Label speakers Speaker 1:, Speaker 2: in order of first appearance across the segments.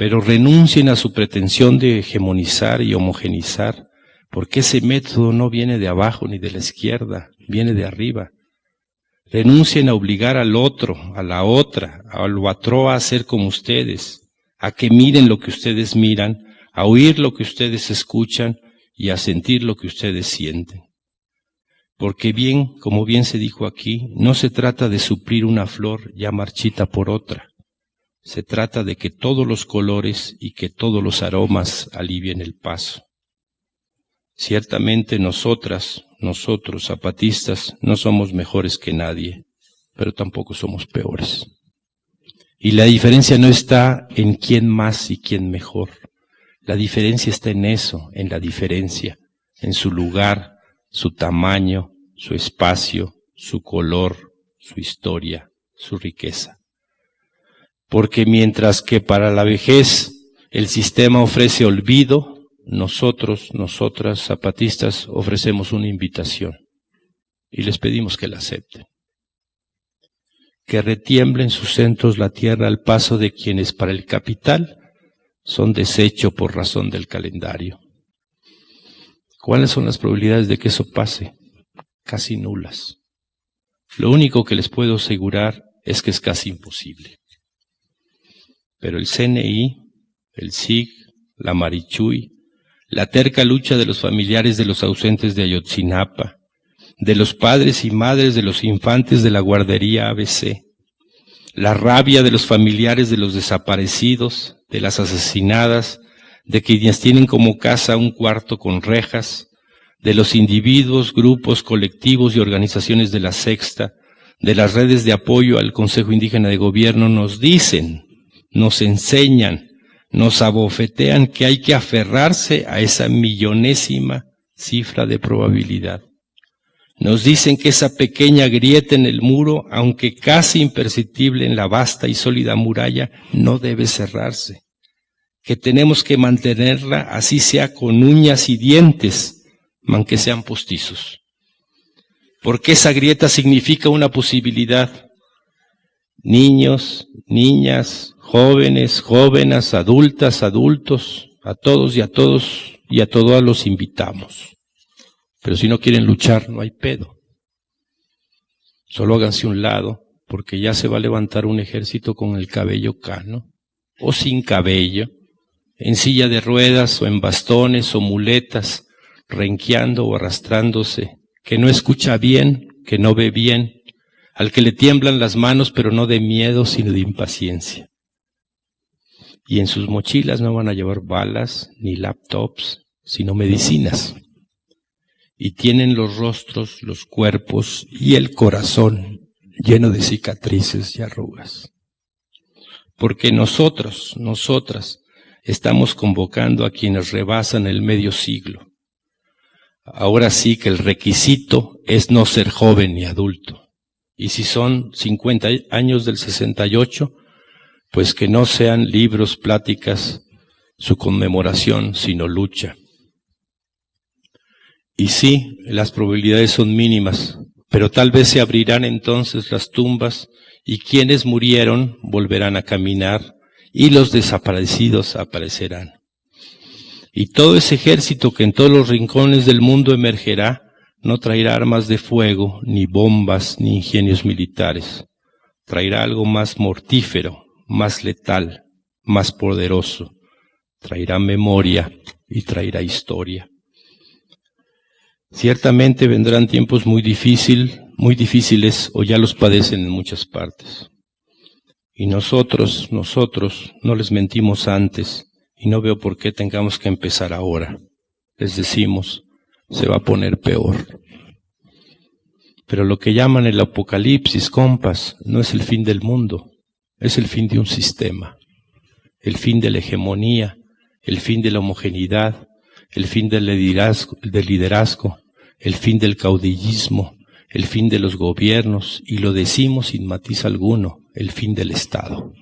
Speaker 1: pero renuncien a su pretensión de hegemonizar y homogenizar, porque ese método no viene de abajo ni de la izquierda, viene de arriba. Renuncien a obligar al otro, a la otra, al otro a ser como ustedes, a que miren lo que ustedes miran, a oír lo que ustedes escuchan y a sentir lo que ustedes sienten. Porque bien, como bien se dijo aquí, no se trata de suplir una flor ya marchita por otra. Se trata de que todos los colores y que todos los aromas alivien el paso. Ciertamente nosotras, nosotros zapatistas, no somos mejores que nadie, pero tampoco somos peores. Y la diferencia no está en quién más y quién mejor. La diferencia está en eso, en la diferencia, en su lugar, su tamaño, su espacio, su color, su historia, su riqueza. Porque mientras que para la vejez el sistema ofrece olvido, nosotros, nosotras, zapatistas, ofrecemos una invitación y les pedimos que la acepten. Que retiemble en sus centros la tierra al paso de quienes para el capital son desecho por razón del calendario. ¿Cuáles son las probabilidades de que eso pase? Casi nulas. Lo único que les puedo asegurar es que es casi imposible. Pero el CNI, el SIG, la Marichuy, la terca lucha de los familiares de los ausentes de Ayotzinapa, de los padres y madres de los infantes de la guardería ABC, la rabia de los familiares de los desaparecidos, de las asesinadas, de quienes tienen como casa un cuarto con rejas, de los individuos, grupos, colectivos y organizaciones de la sexta, de las redes de apoyo al Consejo Indígena de Gobierno, nos dicen, nos enseñan, nos abofetean que hay que aferrarse a esa millonésima cifra de probabilidad. Nos dicen que esa pequeña grieta en el muro, aunque casi imperceptible en la vasta y sólida muralla, no debe cerrarse, que tenemos que mantenerla así sea con uñas y dientes, aunque sean postizos. Porque esa grieta significa una posibilidad. Niños, niñas, jóvenes, jóvenes, adultas, adultos, a todos y a todos y a todos los invitamos. Pero si no quieren luchar, no hay pedo. Solo háganse un lado, porque ya se va a levantar un ejército con el cabello cano, o sin cabello, en silla de ruedas o en bastones o muletas, renqueando o arrastrándose, que no escucha bien, que no ve bien, al que le tiemblan las manos, pero no de miedo, sino de impaciencia y en sus mochilas no van a llevar balas ni laptops, sino medicinas. Y tienen los rostros, los cuerpos y el corazón lleno de cicatrices y arrugas. Porque nosotros, nosotras, estamos convocando a quienes rebasan el medio siglo. Ahora sí que el requisito es no ser joven ni adulto. Y si son 50 años del 68, pues que no sean libros, pláticas, su conmemoración, sino lucha. Y sí, las probabilidades son mínimas, pero tal vez se abrirán entonces las tumbas y quienes murieron volverán a caminar y los desaparecidos aparecerán. Y todo ese ejército que en todos los rincones del mundo emergerá, no traerá armas de fuego, ni bombas, ni ingenios militares. Traerá algo más mortífero, más letal, más poderoso. Traerá memoria y traerá historia. Ciertamente vendrán tiempos muy difícil, muy difíciles o ya los padecen en muchas partes. Y nosotros, nosotros no les mentimos antes y no veo por qué tengamos que empezar ahora. Les decimos, se va a poner peor. Pero lo que llaman el apocalipsis, compas, no es el fin del mundo, es el fin de un sistema, el fin de la hegemonía, el fin de la homogeneidad, el fin del liderazgo, el fin del caudillismo, el fin de los gobiernos, y lo decimos sin matiz alguno, el fin del Estado.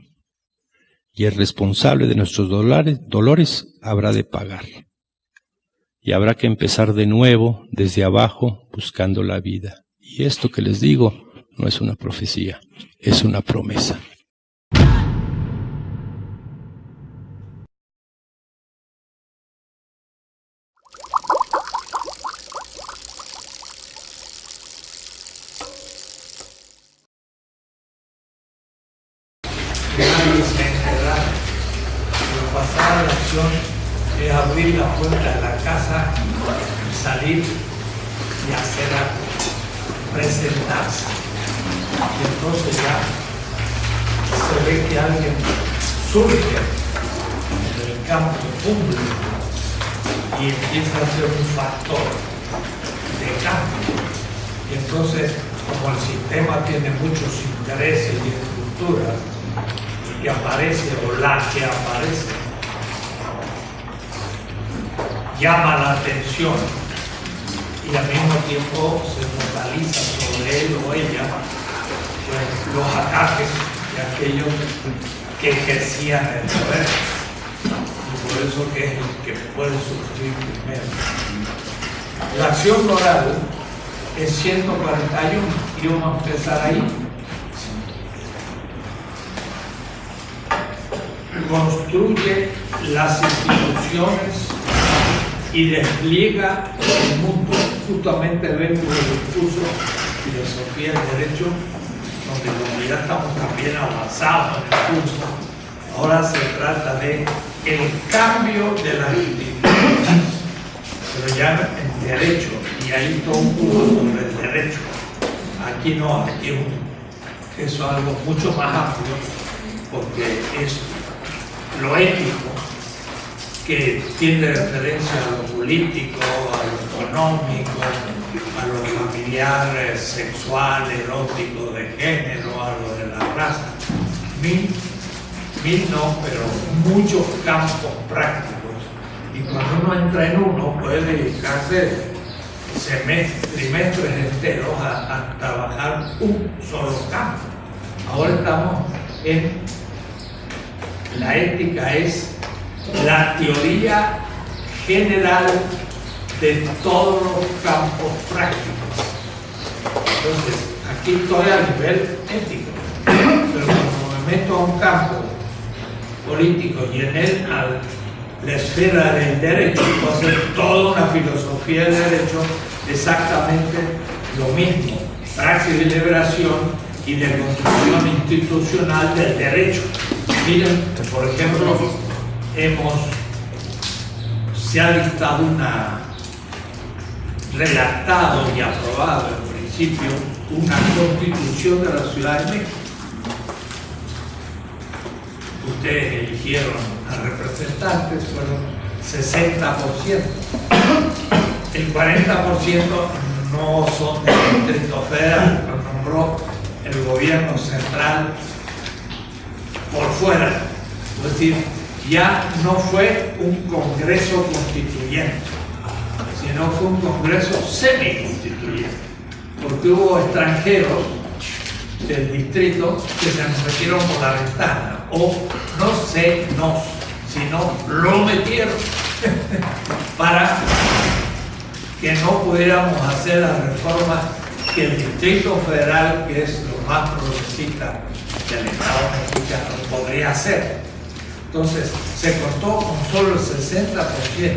Speaker 1: Y el responsable de nuestros dolores habrá de pagar. Y habrá que empezar de nuevo, desde abajo, buscando la vida. Y esto que les digo no es una profecía, es una promesa.
Speaker 2: pasada la es abrir la puerta de la casa, salir y hacer algo, presentarse. Y entonces ya se ve que alguien surge en el campo público y empieza a ser un factor de cambio. Y entonces, como el sistema tiene muchos intereses y estructuras, que aparece o la que aparece llama la atención y al mismo tiempo se focaliza sobre él o ella pues, los ataques de aquellos que ejercían el poder. Y por eso que es el que puede sufrir primero. La acción moral es 141 y vamos a empezar ahí. Construye las instituciones y despliega el mundo. Justamente vengo del discurso Filosofía del Derecho, donde ya estamos también avanzados en el curso. Ahora se trata de el cambio de la institución, pero ya en derecho, y hay todo un curso sobre el derecho. Aquí no, aquí eso es algo mucho más amplio, porque es lo ético que tiene referencia a lo político, a lo económico, a lo familiar, sexual, erótico, de género, a lo de la raza. Mil, mil no, pero muchos campos prácticos. Y cuando uno entra en uno, puede dedicarse trimestres enteros a, a trabajar un solo campo. Ahora estamos en la ética es la teoría general de todos los campos prácticos. Entonces, aquí estoy a nivel ético, pero cuando me meto a un campo político y en él a la esfera del derecho, puedo hacer toda una filosofía del derecho exactamente lo mismo, praxis de liberación y de construcción institucional del derecho. Miren, por ejemplo, hemos, se ha dictado una, redactado y aprobado en principio una constitución de la Ciudad de México. Ustedes eligieron a representantes, fueron 60%. El 40% no son del Distrito Federal, lo nombró el gobierno central por fuera. Es decir, ya no fue un congreso constituyente, sino fue un congreso semi-constituyente, porque hubo extranjeros del distrito que se nos metieron por la ventana, o no sé, no, sino lo metieron para que no pudiéramos hacer las reformas que el Distrito Federal, que es lo más progresista del Estado mexicano, podría hacer. Entonces, se contó con solo el 60%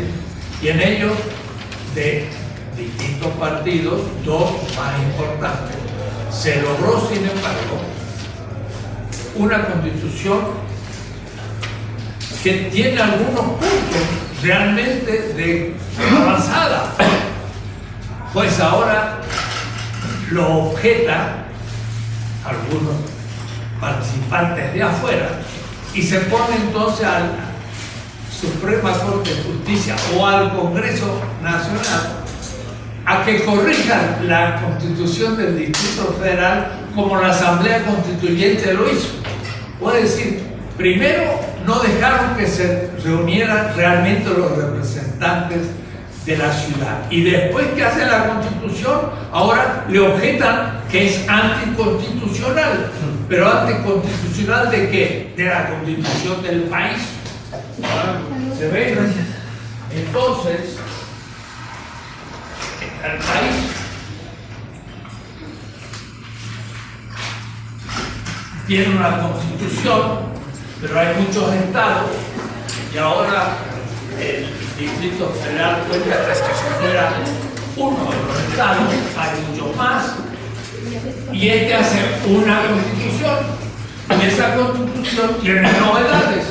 Speaker 2: y en ellos de distintos partidos, dos más importantes. Se logró, sin embargo, una constitución que tiene algunos puntos realmente de avanzada. Pues ahora lo objeta algunos participantes de afuera y se pone entonces a la Suprema Corte de Justicia o al Congreso Nacional a que corrijan la constitución del Distrito Federal como la Asamblea Constituyente lo hizo. Puede decir, primero no dejaron que se reunieran realmente los representantes de la ciudad. Y después que hace la constitución, ahora le objetan que es anticonstitucional. Pero anticonstitucional de qué? De la constitución del país. ¿Se ve? Entonces, el país tiene una constitución, pero hay muchos estados y ahora el Distrito Federal cuenta que si fuera uno de los estados, hay mucho más, y este hace una constitución, y esa constitución tiene novedades.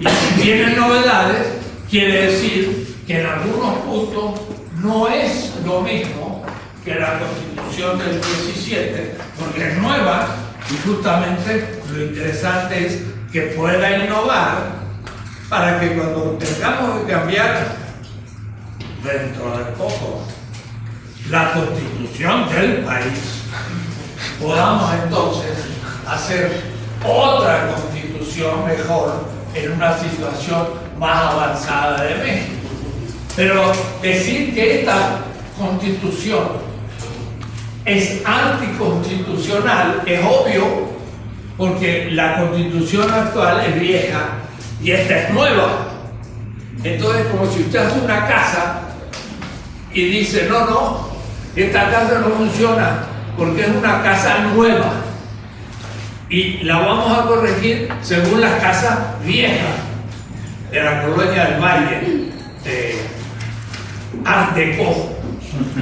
Speaker 2: Y si tiene novedades, quiere decir que en algunos puntos no es lo mismo que la constitución del 17, porque es nueva y justamente lo interesante es que pueda innovar para que cuando tengamos que cambiar dentro de poco la constitución del país, podamos entonces hacer otra constitución mejor en una situación más avanzada de México. Pero decir que esta constitución es anticonstitucional es obvio porque la constitución actual es vieja y esta es nueva. Entonces, como si usted hace una casa y dice, no, no, esta casa no funciona porque es una casa nueva y la vamos a corregir según las casas viejas de la colonia del Valle, de Art Deco.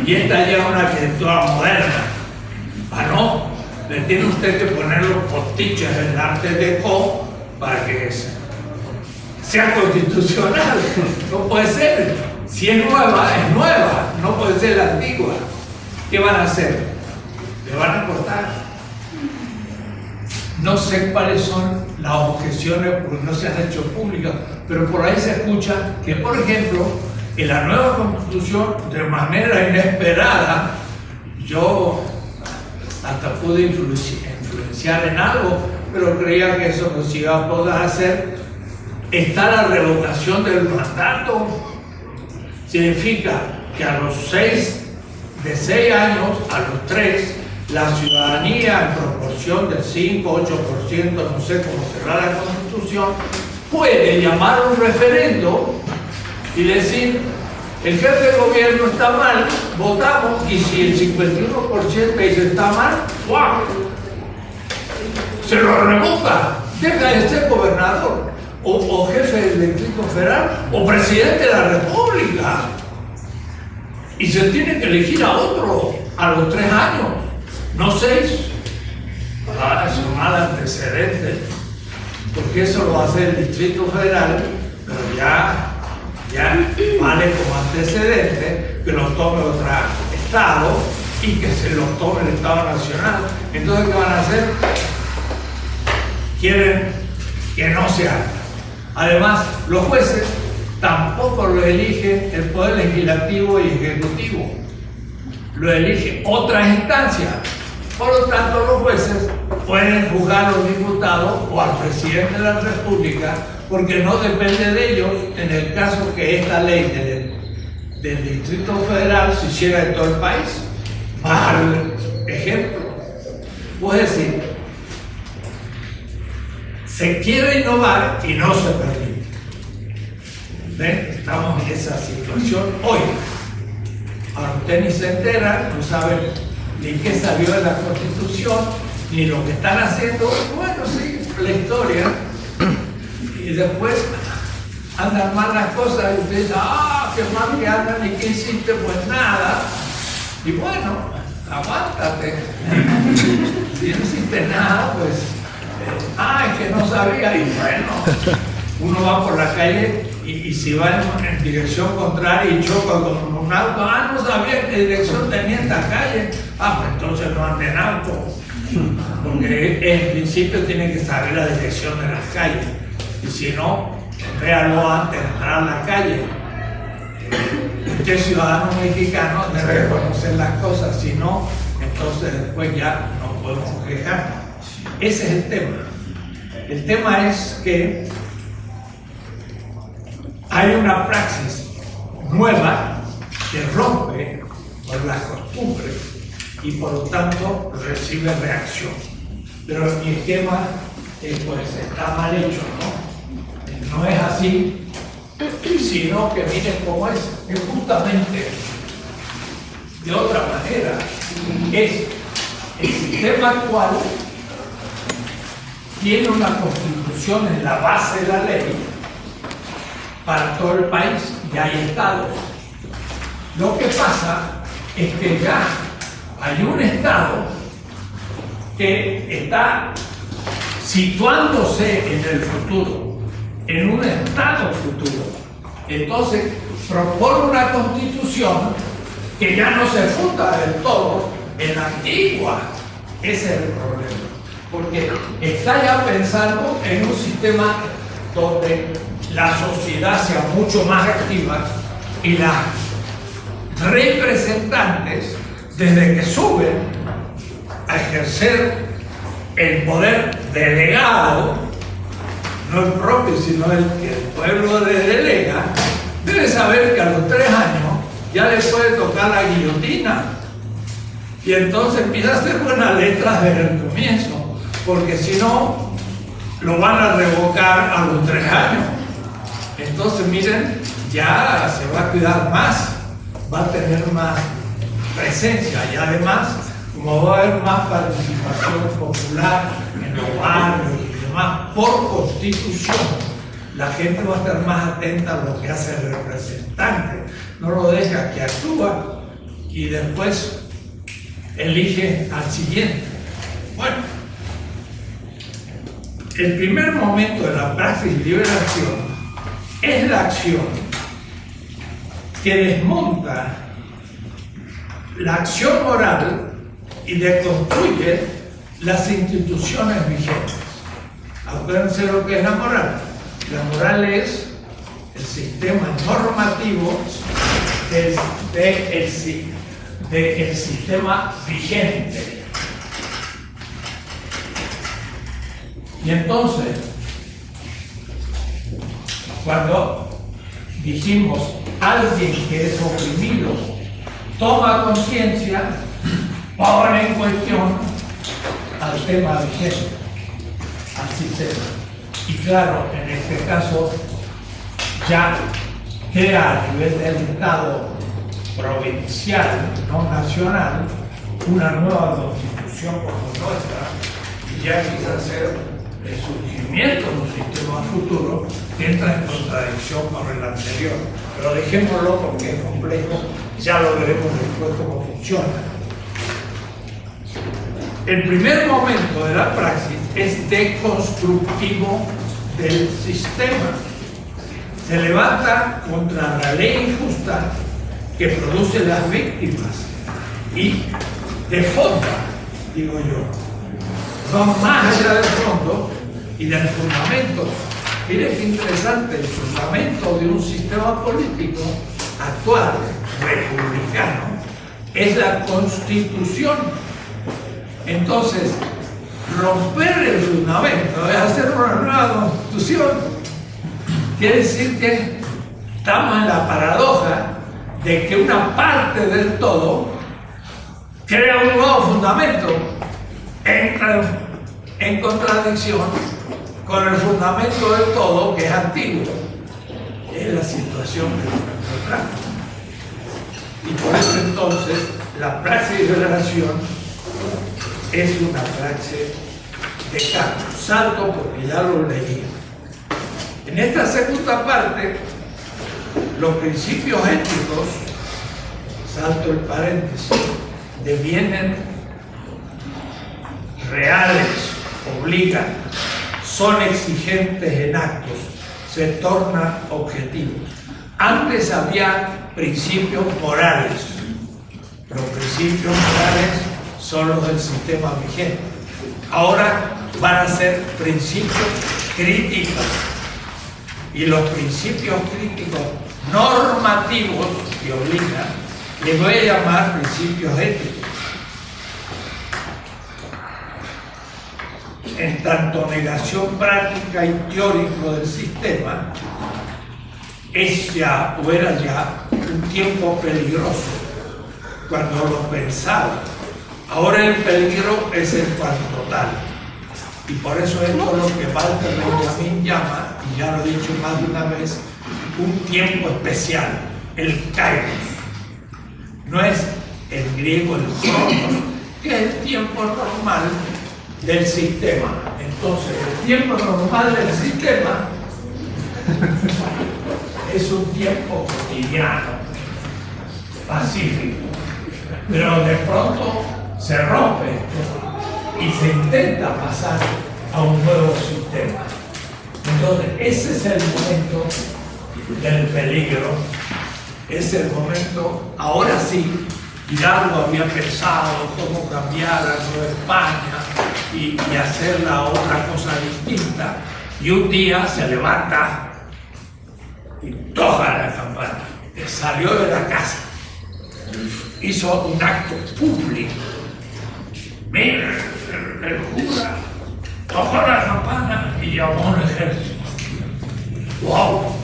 Speaker 2: Y esta ya es una arquitectura moderna. Ah, no, le tiene usted que poner los postiches del Arte Deco para que sea constitucional. No puede ser. Si es nueva, es nueva, no puede ser la antigua. ¿Qué van a hacer? Le van a cortar. No sé cuáles son las objeciones porque no se han hecho públicas, pero por ahí se escucha que, por ejemplo, en la nueva constitución, de manera inesperada, yo hasta pude influenciar en algo, pero creía que eso no se iba a poder hacer, está la revocación del mandato. Significa que a los seis de 6 años a los 3, la ciudadanía en proporción del 5, 8%, no sé cómo será la constitución, puede llamar a un referendo y decir, el jefe de gobierno está mal, votamos, y si el 51% dice está mal, ¡guau! Se lo revoca, deja de ser gobernador, o, jefe del distrito federal, o presidente de la república. Y se tiene que elegir a otro a los tres años, no seis. Ah, es un mal antecedente, porque eso lo hace el Distrito Federal, pero ya, ya vale como antecedente que lo tome otro Estado y que se lo tome el Estado Nacional. Entonces, ¿qué van a hacer? Quieren que no se. Además, los jueces tampoco lo elige el Poder Legislativo y Ejecutivo, lo elige otra instancia. Por lo tanto, los jueces pueden juzgar a los diputados o al presidente de la República porque no depende de ellos en el caso que esta ley del, del Distrito Federal se hiciera en todo el país. Mal ejemplo. Puede decir, se quiere innovar y no se permite. Estamos en esa situación hoy. Ahora usted ni se entera, no sabe ni qué salió de la Constitución, ni lo que están haciendo. Bueno, sí, la historia. Y después andan mal las cosas y usted dice, ah, qué mal que andan y qué hiciste, pues nada. Y bueno, aguántate. si no hiciste nada, pues, eh, ah, es que no sabía. Y bueno, uno va por la calle y, si va en, dirección contraria y choca con un auto, ah, no sabía qué dirección tenía esta calle, ah, pues entonces no ande en auto, porque en principio tiene que saber la dirección de las calles, y si no, véalo antes de entrar a la calle. Usted ciudadano mexicano debe conocer las cosas, si no, entonces después ya no podemos quejarnos. Ese es el tema. El tema es que hay una praxis nueva que rompe con las costumbres y por lo tanto recibe reacción. Pero mi esquema pues está mal hecho, ¿no? No es así, sino que miren cómo es, es justamente de otra manera, es el sistema actual tiene una constitución en la base de la ley para todo el país y hay estados. Lo que pasa es que ya hay un estado que está situándose en el futuro en un Estado futuro. Entonces, propone una constitución que ya no se funda del todo en la antigua. Ese es el problema. Porque está ya pensando en un sistema donde la sociedad sea mucho más activa y las representantes, desde que suben a ejercer el poder delegado, no el propio, sino el que el pueblo le delega, debe saber que a los tres años ya le puede tocar la guillotina. Y entonces empieza a hacer buenas letras desde el comienzo, porque si no, lo van a revocar a los tres años. Entonces, miren, ya se va a cuidar más, va a tener más presencia y además, como va a haber más participación popular en los barrios y demás, por constitución, la gente va a estar más atenta a lo que hace el representante. No lo deja que actúa y después elige al siguiente. Bueno, el primer momento de la praxis liberación es la acción que desmonta la acción moral y deconstruye las instituciones vigentes. Acuérdense lo que es la moral. La moral es el sistema normativo del, de sistema vigente. Y entonces, cuando dijimos alguien que es oprimido toma conciencia, pone en cuestión al tema vigente, al sistema. Y claro, en este caso ya crea a nivel del Estado provincial, no nacional, una nueva constitución como nuestra, y ya quizás ser el surgimiento de un sistema futuro que entra en contradicción con el anterior. Pero dejémoslo porque es complejo, ya lo veremos después cómo funciona. El primer momento de la praxis es deconstructivo del sistema. Se levanta contra la ley injusta que produce las víctimas y de fondo, digo yo, va más allá del fondo y del fundamento. Miren qué interesante, el fundamento de un sistema político actual, republicano, es la constitución. Entonces, romper el fundamento es hacer una nueva constitución. Quiere decir que estamos en la paradoja de que una parte del todo crea un nuevo fundamento entra en contradicción con el fundamento del todo que es antiguo. Es la situación que nos encontramos. Y por eso entonces la praxis de relación es una praxis de cambio. Salto porque ya lo leí. En esta segunda parte, los principios éticos, salto el paréntesis, devienen reales, obligan, son exigentes en actos, se tornan objetivos. Antes había principios morales. Los principios morales son los del sistema vigente. Ahora van a ser principios críticos. Y los principios críticos normativos que obligan, les voy a llamar principios éticos. En tanto negación práctica y teórico del sistema, es ya o era ya un tiempo peligroso cuando lo pensaba. Ahora el peligro es el cuanto total. Y por eso esto es lo que Walter Benjamin llama, y ya lo he dicho más de una vez, un tiempo especial, el kairos. No es el griego el cronos, que es el tiempo normal del sistema. Entonces, el tiempo normal del sistema es un tiempo cotidiano, pacífico, pero de pronto se rompe y se intenta pasar a un nuevo sistema, Entonces, ese es el momento del peligro, es el momento, ahora sí, Hidalgo había pensado cómo cambiar a Nueva España y, y hacer la otra cosa distinta, y un día se levanta y toca la campana, salió de la casa, hizo un acto público, mira, el cura tocó la campana y llamó a un ejército. ¡Wow!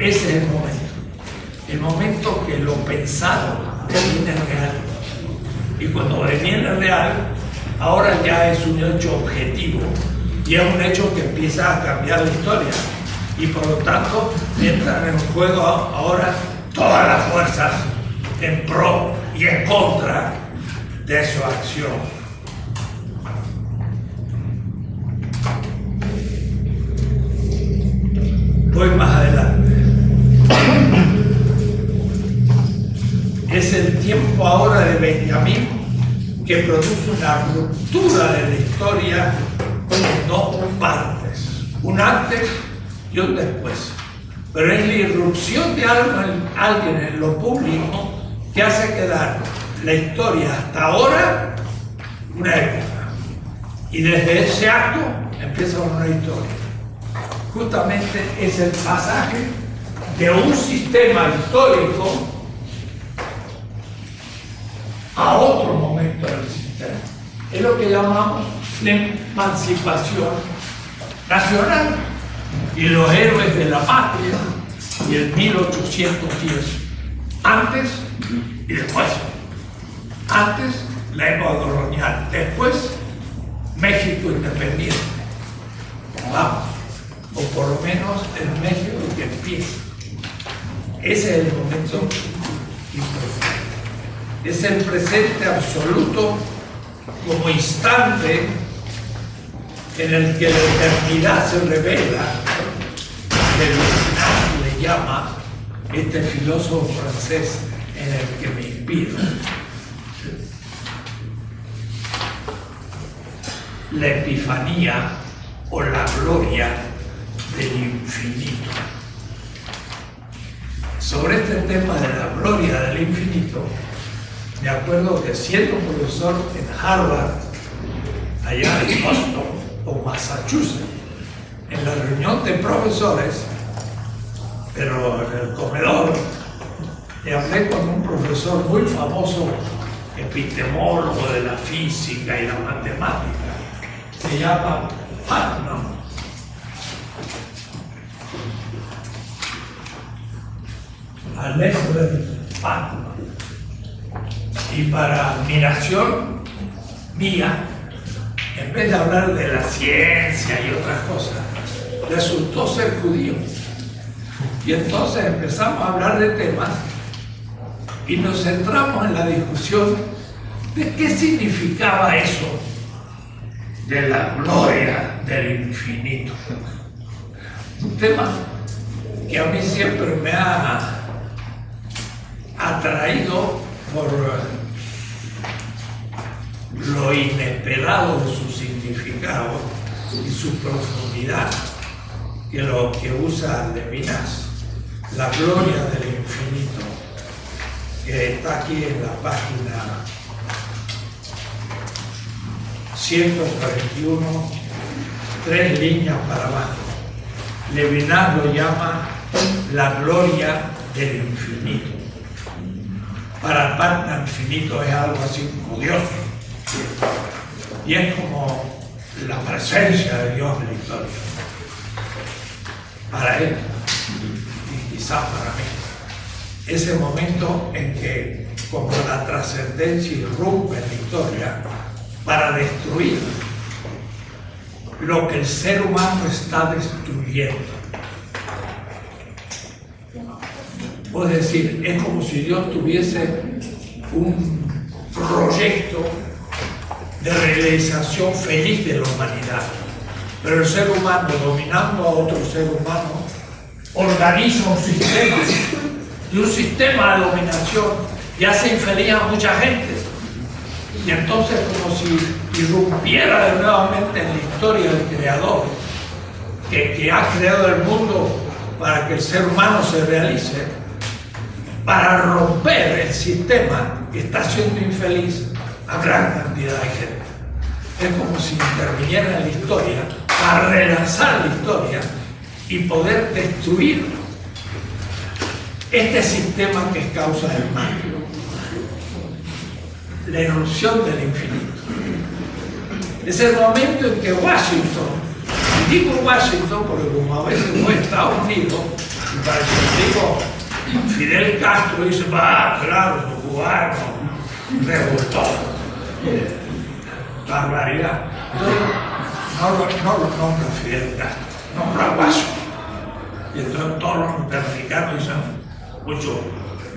Speaker 2: Ese es el momento. El momento que lo pensado viene real. Y cuando viene real, ahora ya es un hecho objetivo y es un hecho que empieza a cambiar la historia. Y por lo tanto, entran en juego ahora todas las fuerzas en pro y en contra de su acción. Que produce una ruptura de la historia en dos partes, un antes y un después. Pero es la irrupción de alguien en lo público que hace quedar la historia hasta ahora una época. Y desde ese acto empieza una historia justamente es el pasaje de un sistema histórico a otro momento. Es lo que llamamos la emancipación nacional y los héroes de la patria y el 1810. Antes y después. Antes la época colonial, después México independiente. Vamos o por lo menos el México que empieza. Ese es el momento importante. Es el presente absoluto como instante en el que la eternidad se revela, que le llama este filósofo francés en el que me inspiro. La epifanía o la gloria del infinito. Sobre este tema de la gloria del infinito, me acuerdo que siendo profesor en Harvard, allá en Boston o Massachusetts, en la reunión de profesores, pero en el comedor, y hablé con un profesor muy famoso, epistemólogo de la física y la matemática, se llama Putnam. al de Fátima. Y para admiración mía, en vez de hablar de la ciencia y otras cosas, resultó ser judío. Y entonces empezamos a hablar de temas y nos centramos en la discusión de qué significaba eso de la gloria del infinito. Un tema que a mí siempre me ha atraído por lo inesperado de su significado y su profundidad, que lo que usa Levinas, la gloria del infinito, que está aquí en la página 141, tres líneas para abajo. Levinas lo llama la gloria del infinito para el infinito es algo así curioso. Y es como la presencia de Dios en la historia. Para él, y quizás para mí. Ese momento en que, como la trascendencia irrumpe en la historia, para destruir lo que el ser humano está destruyendo Es decir, es como si Dios tuviese un proyecto de realización feliz de la humanidad. Pero el ser humano, dominando a otro ser humano, organiza un sistema y un sistema de dominación y hace infeliz a mucha gente. Y entonces como si irrumpiera nuevamente en la historia del Creador que ha creado el mundo para que el ser humano se realice, para romper el sistema que está haciendo infeliz a gran cantidad de gente. Es como si interviniera la historia para relanzar la historia y poder destruir este sistema que es causa del mal. La erupción del infinito. Es el momento en que Washington, y digo Washington porque como a veces fue Estados Unidos, y para eso digo Fidel Castro dice, va, claro, los cubanos, revoltó. Barbaridad. No, lo- no lo nombra Fidel Castro, nombra Washington. Y entonces todos los norteamericanos dicen, mucho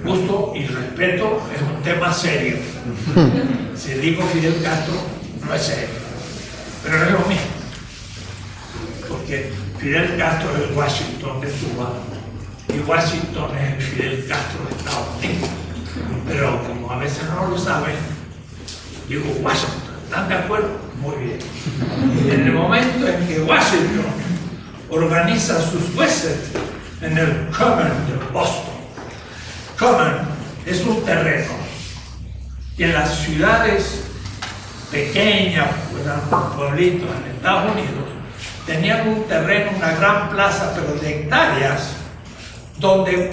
Speaker 2: gusto y respeto es un tema serio. Si digo Fidel Castro, no es serio. Pero es lo mismo. Porque Fidel Castro es Washington de Cuba y Washington es el Fidel Castro de Estados Unidos. Pero como a veces no lo saben, digo Washington. ¿Están de acuerdo? Muy bien. En el momento en que Washington organiza sus huesos en el Common de Boston. Common es un terreno y en las ciudades pequeñas, pues, pueblitos en Estados Unidos, tenían un terreno, una gran plaza, pero de hectáreas, donde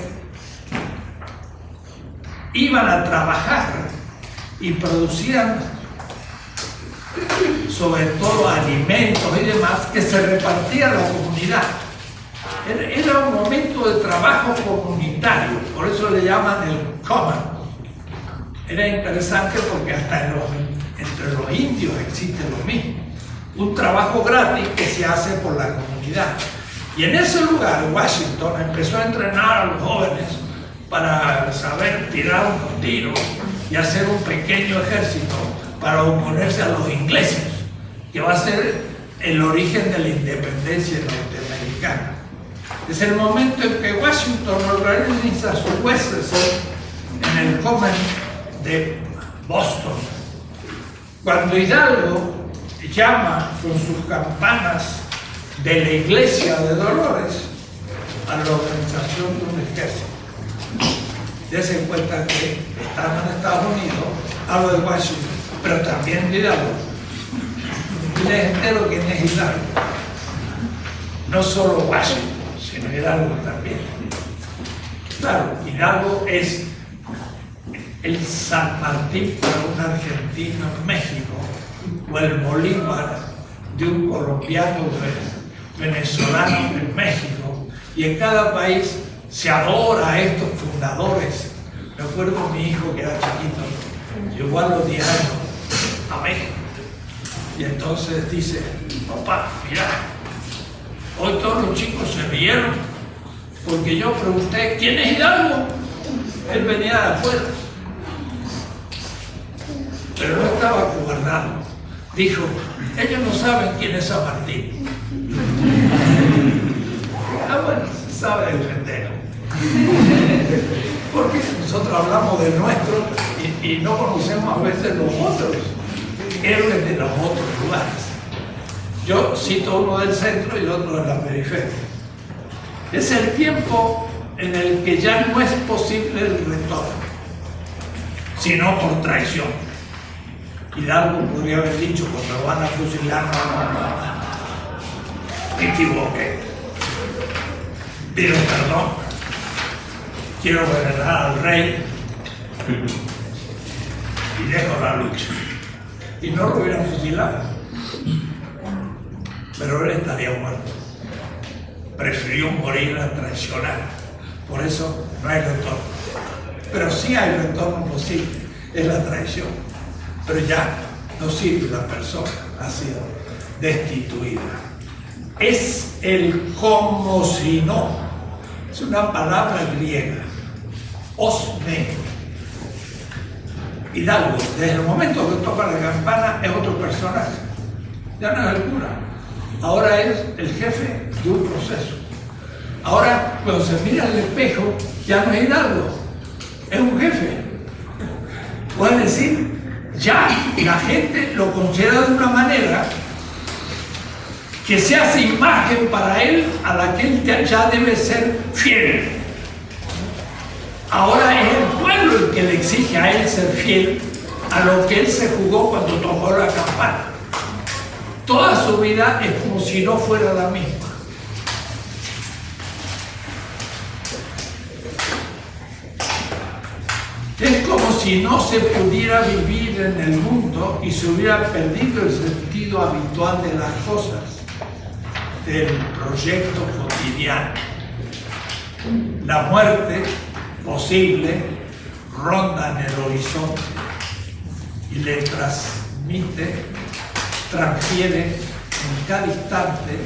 Speaker 2: iban a trabajar y producían sobre todo alimentos y demás que se repartía a la comunidad. Era- un momento de trabajo comunitario, por eso le llaman el common. Era interesante porque hasta entre los indios existe lo mismo. Un trabajo gratis que se hace por la comunidad. Y en ese lugar, Washington empezó a entrenar a los jóvenes para saber tirar unos tiros y hacer un pequeño ejército para oponerse a los ingleses, que va a ser el origen de la independencia norteamericana. Es el momento en que Washington organiza sus huestes en el Common de Boston. Cuando Hidalgo llama con sus campanas de la iglesia de Dolores a la organización de un ejército. Dese cuenta que estamos en Estados Unidos, hablo de Washington, pero también de Hidalgo. Y les entero quién es Hidalgo. No solo Washington, sino Hidalgo también. Claro, Hidalgo es el San Martín para un argentino en México, o el Bolívar de un colombiano ve- venezolano en México, y en cada país se adora a estos fundadores. Me acuerdo mi hijo que era chiquito, llegó a los 10 años a México, y entonces dice, papá, mira, hoy todos los chicos se rieron, porque yo pregunté, ¿quién es Hidalgo? Él venía de afuera pero no estaba gobernado. Dijo, ellos no saben quién es San Martín. Ah, bueno, se sabe defender. Porque nosotros hablamos del nuestro y, y no conocemos a veces los otros, héroes de los otros lugares. Yo cito uno del centro y otro de la periferia. Es el tiempo en el que ya no es posible el retorno, sino por traición. Hidalgo podría haber dicho cuando van a fusilar, no, no, no, no. me equivoqué. Pido perdón. Quiero venerar al rey y dejo la lucha. Y no lo hubieran fusilado. Pero él estaría muerto. Prefirió morir a traicionar. Por eso no hay retorno. Pero sí hay retorno posible. Es la traición pero ya no sirve la persona, ha sido destituida. Es el como si no, es una palabra griega, osme. Hidalgo, desde el momento que toca la campana es otro personaje, ya no es el cura, ahora es el jefe de un proceso. Ahora, cuando se mira al espejo, ya no es Hidalgo, es un jefe. Puede decir, ya la gente lo considera de una manera que se hace imagen para él a la que él ya debe ser fiel. Ahora es el pueblo el que le exige a él ser fiel a lo que él se jugó cuando tomó la campana. Toda su vida es como si no fuera la misma. Es como si no se pudiera vivir en el mundo y se hubiera perdido el sentido habitual de las cosas, del proyecto cotidiano. La muerte posible ronda en el horizonte y le transmite, transfiere en cada instante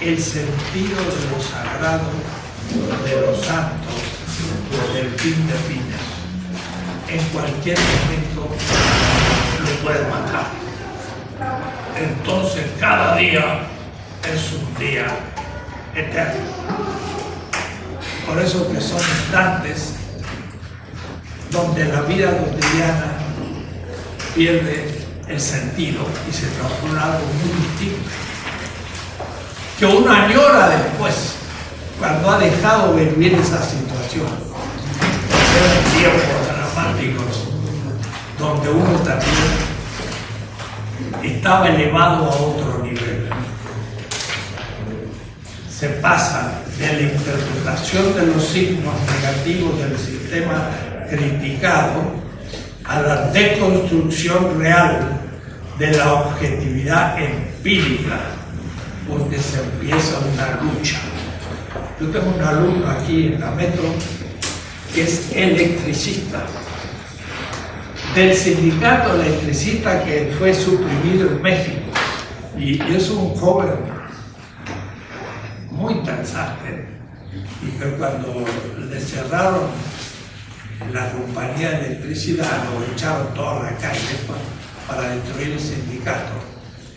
Speaker 2: el sentido de lo sagrado, de los santos, del fin de fines. En cualquier momento lo puede matar. Entonces cada día es un día eterno. Por eso que son instantes donde la vida cotidiana pierde el sentido y se transforma en algo muy distinto. Que uno añora después, cuando ha dejado de vivir esa situación. Eran tiempos dramáticos donde uno también estaba elevado a otro nivel. Se pasa de la interpretación de los signos negativos del sistema criticado a la deconstrucción real de la objetividad empírica, porque se empieza una lucha. Yo tengo un alumno aquí en la metro que es electricista, del sindicato electricista que fue suprimido en México, y es un joven muy interesante, y que cuando le cerraron la compañía de electricidad lo echaron toda la calle para, destruir el sindicato.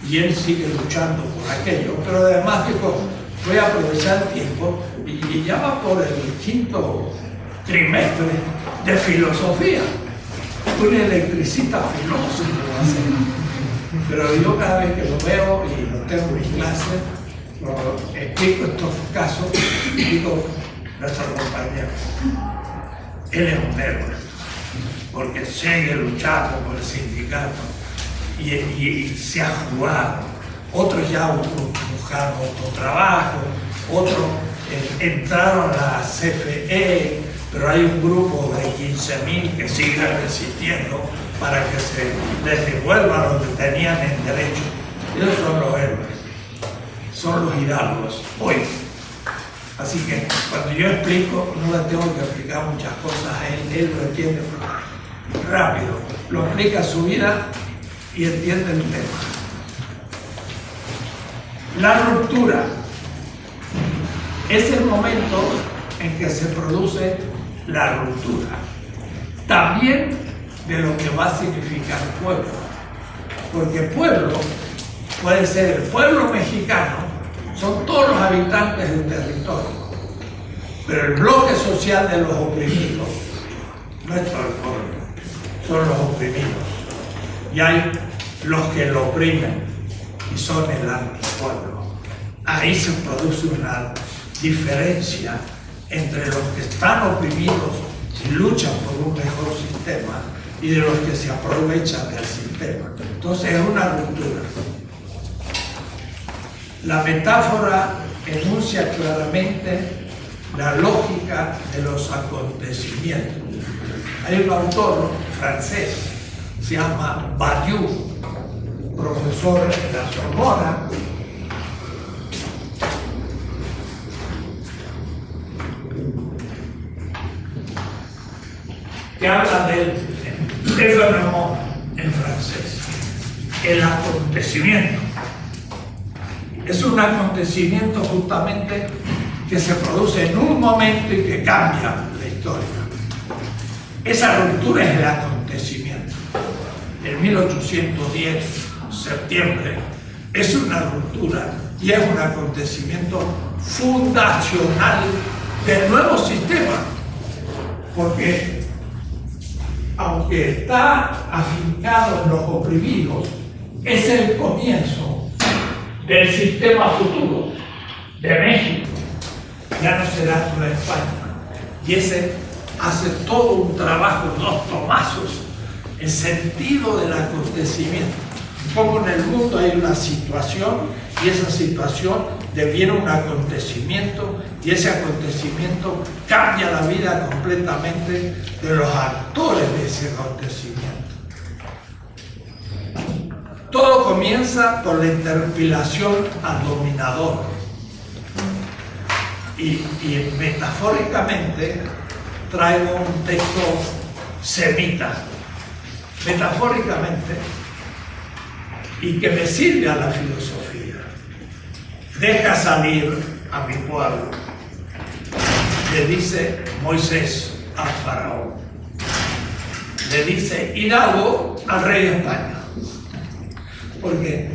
Speaker 2: Y él sigue luchando por aquello, pero además dijo, voy a aprovechar el tiempo y, ya va por el quinto trimestre de filosofía. Un electricista filósofo Pero yo cada vez que lo veo y lo tengo en clase, lo explico estos casos digo, nuestra compañía él es un héroe, porque sigue luchando por el sindicato y, se ha jugado. Otros ya buscaron otro trabajo, otros eh, entraron a la CFE, pero hay un grupo de 15.000 que siguen resistiendo para que se les devuelva lo que tenían en derecho. Ellos son los héroes, son los hidalgos hoy. Así que cuando yo explico, no le tengo que explicar muchas cosas a él, él lo entiende rápido, lo explica su vida y entiende el tema. La ruptura es el momento en que se produce la ruptura. También de lo que va a significar pueblo. Porque pueblo puede ser el pueblo mexicano son todos los habitantes del territorio. Pero el bloque social de los oprimidos no es pueblo, son los oprimidos. Y hay los que lo oprimen y son el antipueblo. Ahí se produce una diferencia entre los que están oprimidos y luchan por un mejor sistema y de los que se aprovechan del sistema. Entonces es una ruptura. La metáfora enuncia claramente la lógica de los acontecimientos. Hay un autor francés, se llama Badiou, profesor de la Sorbona, que habla del événement en francés, el acontecimiento es un acontecimiento justamente que se produce en un momento y que cambia la historia. Esa ruptura es el acontecimiento. En 1810, septiembre, es una ruptura y es un acontecimiento fundacional del nuevo sistema. Porque aunque está afincado en los oprimidos, es el comienzo del sistema futuro de México. Ya no será Nueva España. Y ese hace todo un trabajo, dos tomazos, en sentido del acontecimiento. Como en el mundo hay una situación y esa situación deviene un acontecimiento y ese acontecimiento cambia la vida completamente de los actores de ese acontecimiento. Todo comienza por la interpelación al dominador. Y, y metafóricamente traigo un texto semita, metafóricamente, y que me sirve a la filosofía. Deja salir a mi pueblo, le dice Moisés al faraón. Le dice Hidalgo al rey de España. Porque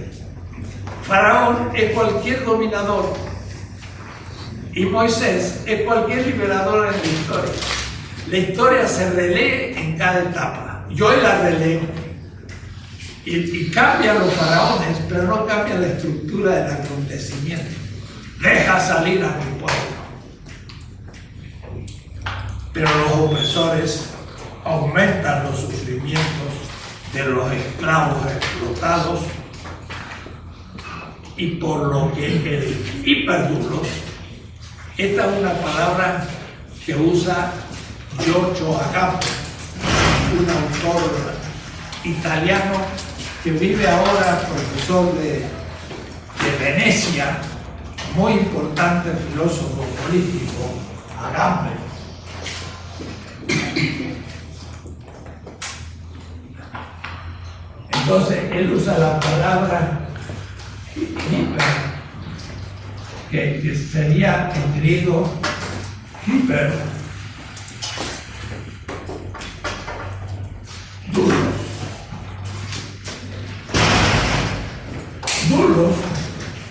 Speaker 2: faraón es cualquier dominador y Moisés es cualquier liberador en la historia. La historia se relee en cada etapa. Yo la releo. Y, y cambian los faraones, pero no cambia la estructura del acontecimiento. Deja salir a mi pueblo. Pero los opresores aumentan los sufrimientos de los esclavos explotados y por lo que el hiperdulos, esta es una palabra que usa Giorgio Agapo, un autor italiano que vive ahora profesor de, de Venecia, muy importante filósofo político, Agamben. Entonces él usa la palabra hiper, que, sería en griego hiper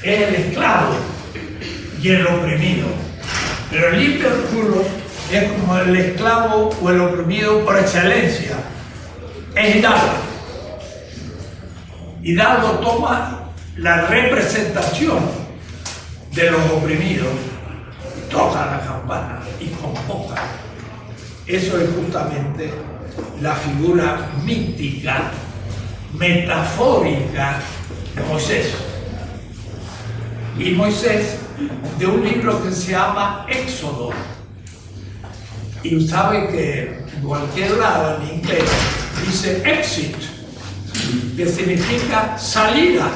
Speaker 2: es el esclavo y el oprimido. Pero el hiperculo es como el esclavo o el oprimido por excelencia. Es Hidalgo. Hidalgo toma la representación de los oprimidos, toca la campana y convoca. Eso es justamente la figura mítica, metafórica de Moisés y Moisés de un libro que se llama Éxodo. Y sabe que en cualquier lado en inglés dice exit, que significa salida.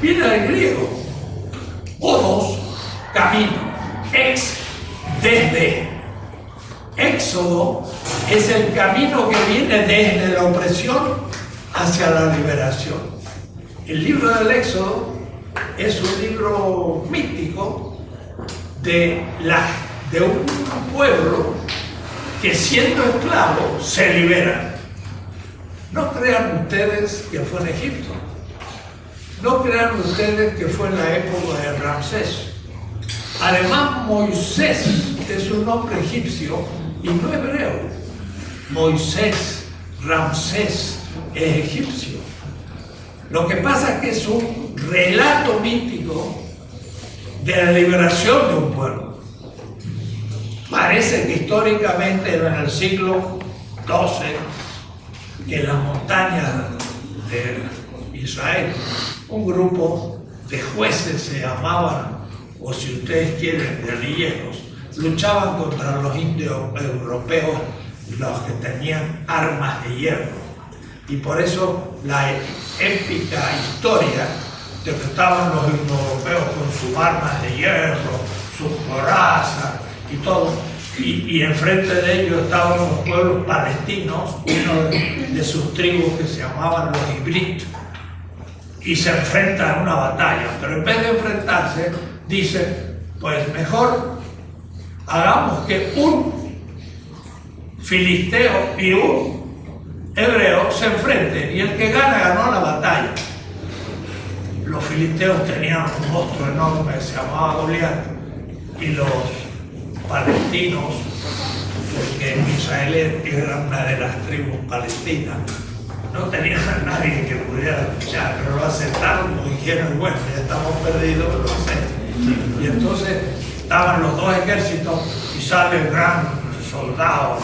Speaker 2: Viene del griego. Odos, camino. Ex, desde. Éxodo es el camino que viene desde la opresión hacia la liberación. El libro del Éxodo es un libro mítico de, la, de un pueblo que siendo esclavo se libera. No crean ustedes que fue en Egipto. No crean ustedes que fue en la época de Ramsés. Además, Moisés es un nombre egipcio y no hebreo. Moisés, Ramsés es egipcio. Lo que pasa es que es un relato mítico de la liberación de un pueblo. Parece que históricamente era en el siglo XII que las montañas de Israel un grupo de jueces se llamaban, o si ustedes quieren, guerrilleros, luchaban contra los indios europeos, los que tenían armas de hierro. Y por eso la épica historia de que estaban los europeos con sus armas de hierro, sus corazas y todo, y, enfrente de ellos estaban los pueblos palestinos, uno de, sus tribus que se llamaban los Ibrit, y se enfrentan a una batalla, pero en vez de enfrentarse, dice, pues mejor hagamos que un filisteo y un hebreo se enfrenten y el que gana ganó la batalla. Los filisteos tenían un monstruo enorme se llamaba Goliat y los palestinos, porque Israel era una de las tribus palestinas, no tenían a nadie que pudiera luchar, pero lo aceptaron, lo dijeron, bueno, ya estamos perdidos, lo aceptan. Y entonces estaban los dos ejércitos y sale el gran soldado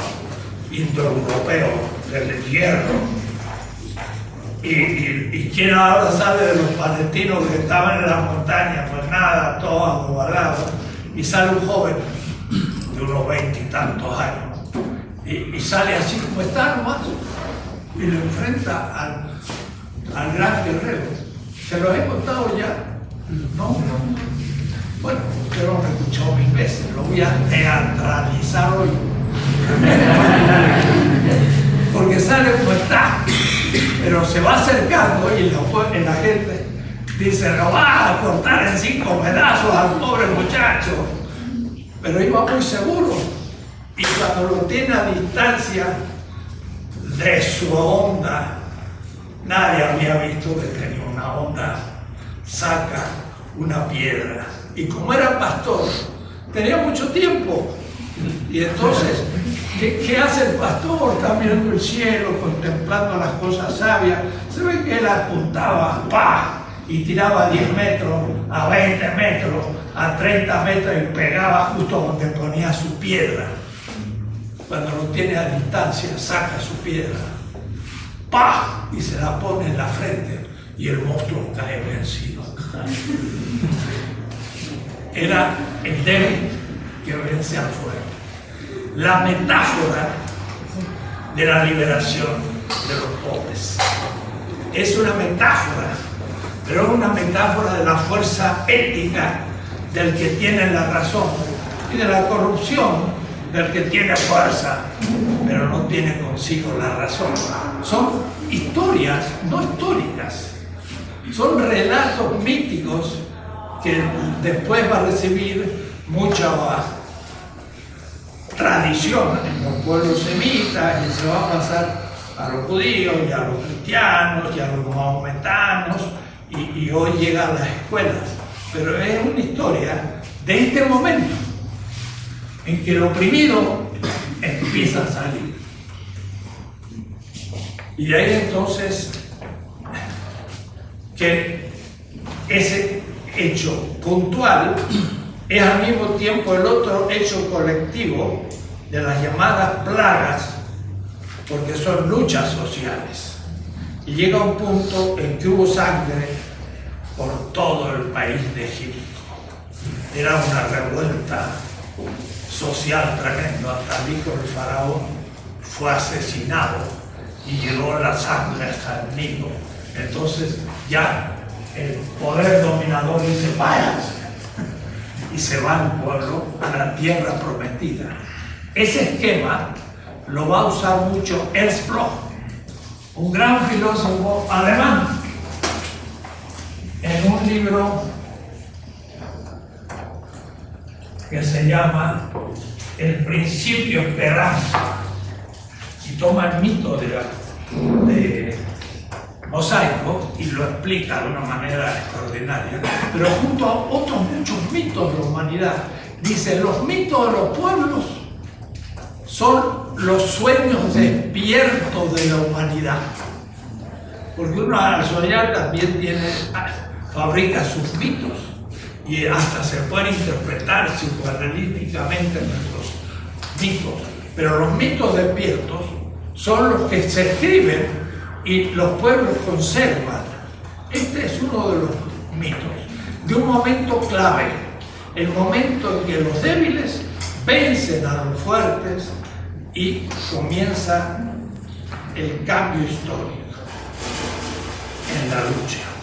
Speaker 2: indoeuropeo del hierro. Y, y, quién ahora sale de los palestinos que estaban en la montaña, pues nada, todos acobardados. Y sale un joven de unos veintitantos años. Y, y sale así como está nomás y lo enfrenta al, al gran guerrero. ¿Se lo he contado ya? No, no. Bueno, usted lo han escuchado mil veces, lo voy a teatralizar hoy. Porque sale como está, pero se va acercando y la, la gente dice, lo va a cortar en cinco pedazos al pobre muchacho. Pero iba muy seguro. Y cuando lo tiene a distancia, de su onda. Nadie había visto que tenía una onda. Saca una piedra. Y como era pastor, tenía mucho tiempo. Y entonces, ¿qué, hace el pastor? Está mirando el cielo, contemplando las cosas sabias. Se ve que él apuntaba, ¡pa! Y tiraba a 10 metros, a 20 metros, a 30 metros y pegaba justo donde ponía su piedra cuando lo tiene a distancia, saca su piedra, ¡pah! y se la pone en la frente y el monstruo cae vencido. Era el débil que vence al fuerte. La metáfora de la liberación de los pobres. Es una metáfora, pero una metáfora de la fuerza ética del que tiene la razón y de la corrupción del que tiene fuerza, pero no tiene consigo la razón. Son historias no históricas, son relatos míticos que después va a recibir mucha tradición en los pueblos semitas y se va a pasar a los judíos y a los cristianos y a los mahometanos y, y hoy llega a las escuelas. Pero es una historia de este momento en que el oprimido empieza a salir. Y ahí entonces que ese hecho puntual es al mismo tiempo el otro hecho colectivo de las llamadas plagas, porque son luchas sociales. Y llega un punto en que hubo sangre por todo el país de Egipto. Era una revuelta social tremendo, hasta el hijo del faraón fue asesinado y llegó la sangre hasta el niño. Entonces ya el poder dominador dice, váyanse, y se va al pueblo a la tierra prometida. Ese esquema lo va a usar mucho Ernst Bloch, un gran filósofo alemán, en un libro que se llama El principio esperanza y toma el mito de, mosaico y lo explica de una manera extraordinaria, pero junto a otros muchos mitos de la humanidad. Dice, los mitos de los pueblos son los sueños despiertos de la humanidad. Porque uno al soñar también tiene, fabrica sus mitos y hasta se pueden interpretar psicoanalíticamente nuestros mitos. Pero los mitos despiertos son los que se escriben y los pueblos conservan. Este es uno de los mitos, de un momento clave, el momento en que los débiles vencen a los fuertes y comienza el cambio histórico en la lucha.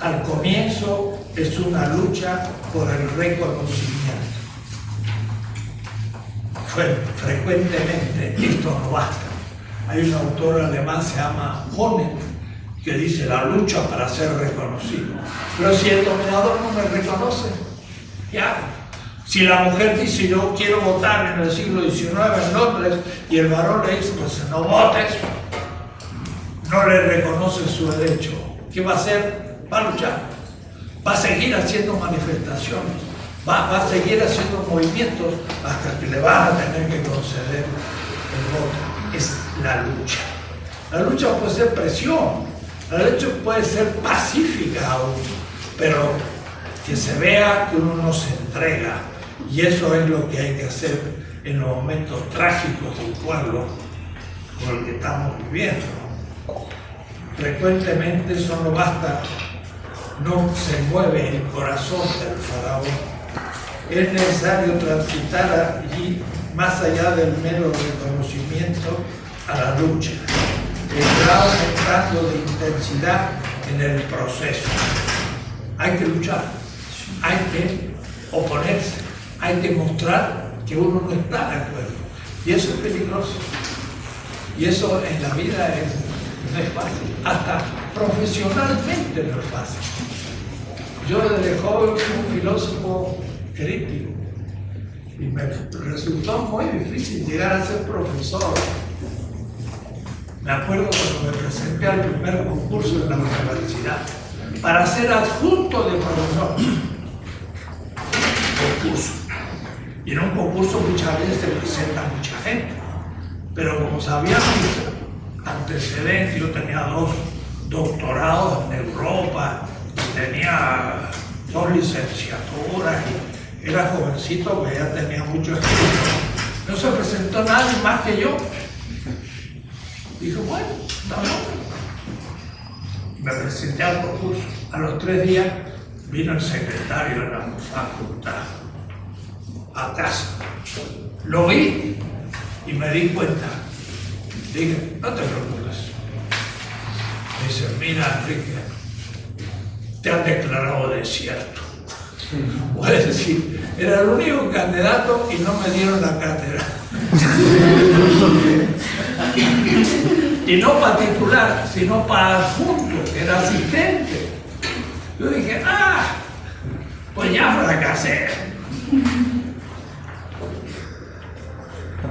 Speaker 2: Al comienzo es una lucha por el reconocimiento. frecuentemente esto no basta. Hay un autor alemán, se llama Honeck, que dice la lucha para ser reconocido. Pero si el dominador no me reconoce, ¿qué? Si la mujer dice yo quiero votar en el siglo XIX en Londres y el varón le dice pues no votes, no le reconoce su derecho. ¿Qué va a hacer? Va a luchar, va a seguir haciendo manifestaciones, va, a seguir haciendo movimientos hasta que le van a tener que conceder el voto. es la lucha. La lucha puede ser presión, la lucha puede ser pacífica aún, pero que se vea que uno no se entrega. Y eso es lo que hay que hacer en los momentos trágicos del pueblo con el que estamos viviendo. Frecuentemente solo basta, no se mueve el corazón del faraón. Es necesario transitar allí más allá del mero reconocimiento a la lucha. Está aumentando de intensidad en el proceso. Hay que luchar, hay que oponerse, hay que mostrar que uno no está de acuerdo. Y eso es peligroso. Y eso en la vida no es fácil. Hasta profesionalmente no es fácil. Yo desde joven fui un filósofo crítico y me resultó muy difícil llegar a ser profesor. Me acuerdo cuando me presenté al primer concurso en la universidad para ser adjunto de profesor. Concurso. Y en un concurso muchas veces se presenta mucha gente. Pero como sabían mis antecedentes, yo tenía dos doctorados en Europa, tenía dos licenciaturas, y era jovencito que ya tenía mucho estudio. No se presentó nadie más que yo. Dijo, bueno, estamos me presenté al concurso. A los tres días vino el secretario de la facultad a casa. Lo vi y me di cuenta. Dije, no te preocupes. Me dice, mira Enrique, te han declarado desierto. Puedes decir, era el único candidato y no me dieron la cátedra. y no para titular, sino para adjunto, que era asistente. Yo dije, ah, pues ya fracasé.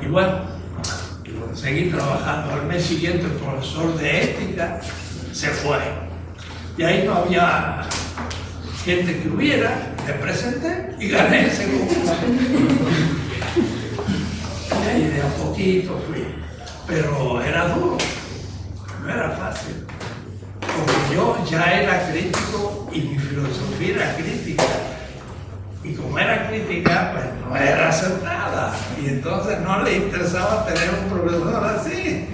Speaker 2: Y bueno, seguí trabajando. Al mes siguiente el profesor de ética se fue. Y ahí no había gente que hubiera, me presenté y gané ese concurso. Y ahí de a poquito fui. Pero era duro no era fácil. Porque yo ya era crítico y mi filosofía era crítica. Y como era crítica, pues no era acertada. Y entonces no le interesaba tener un profesor así.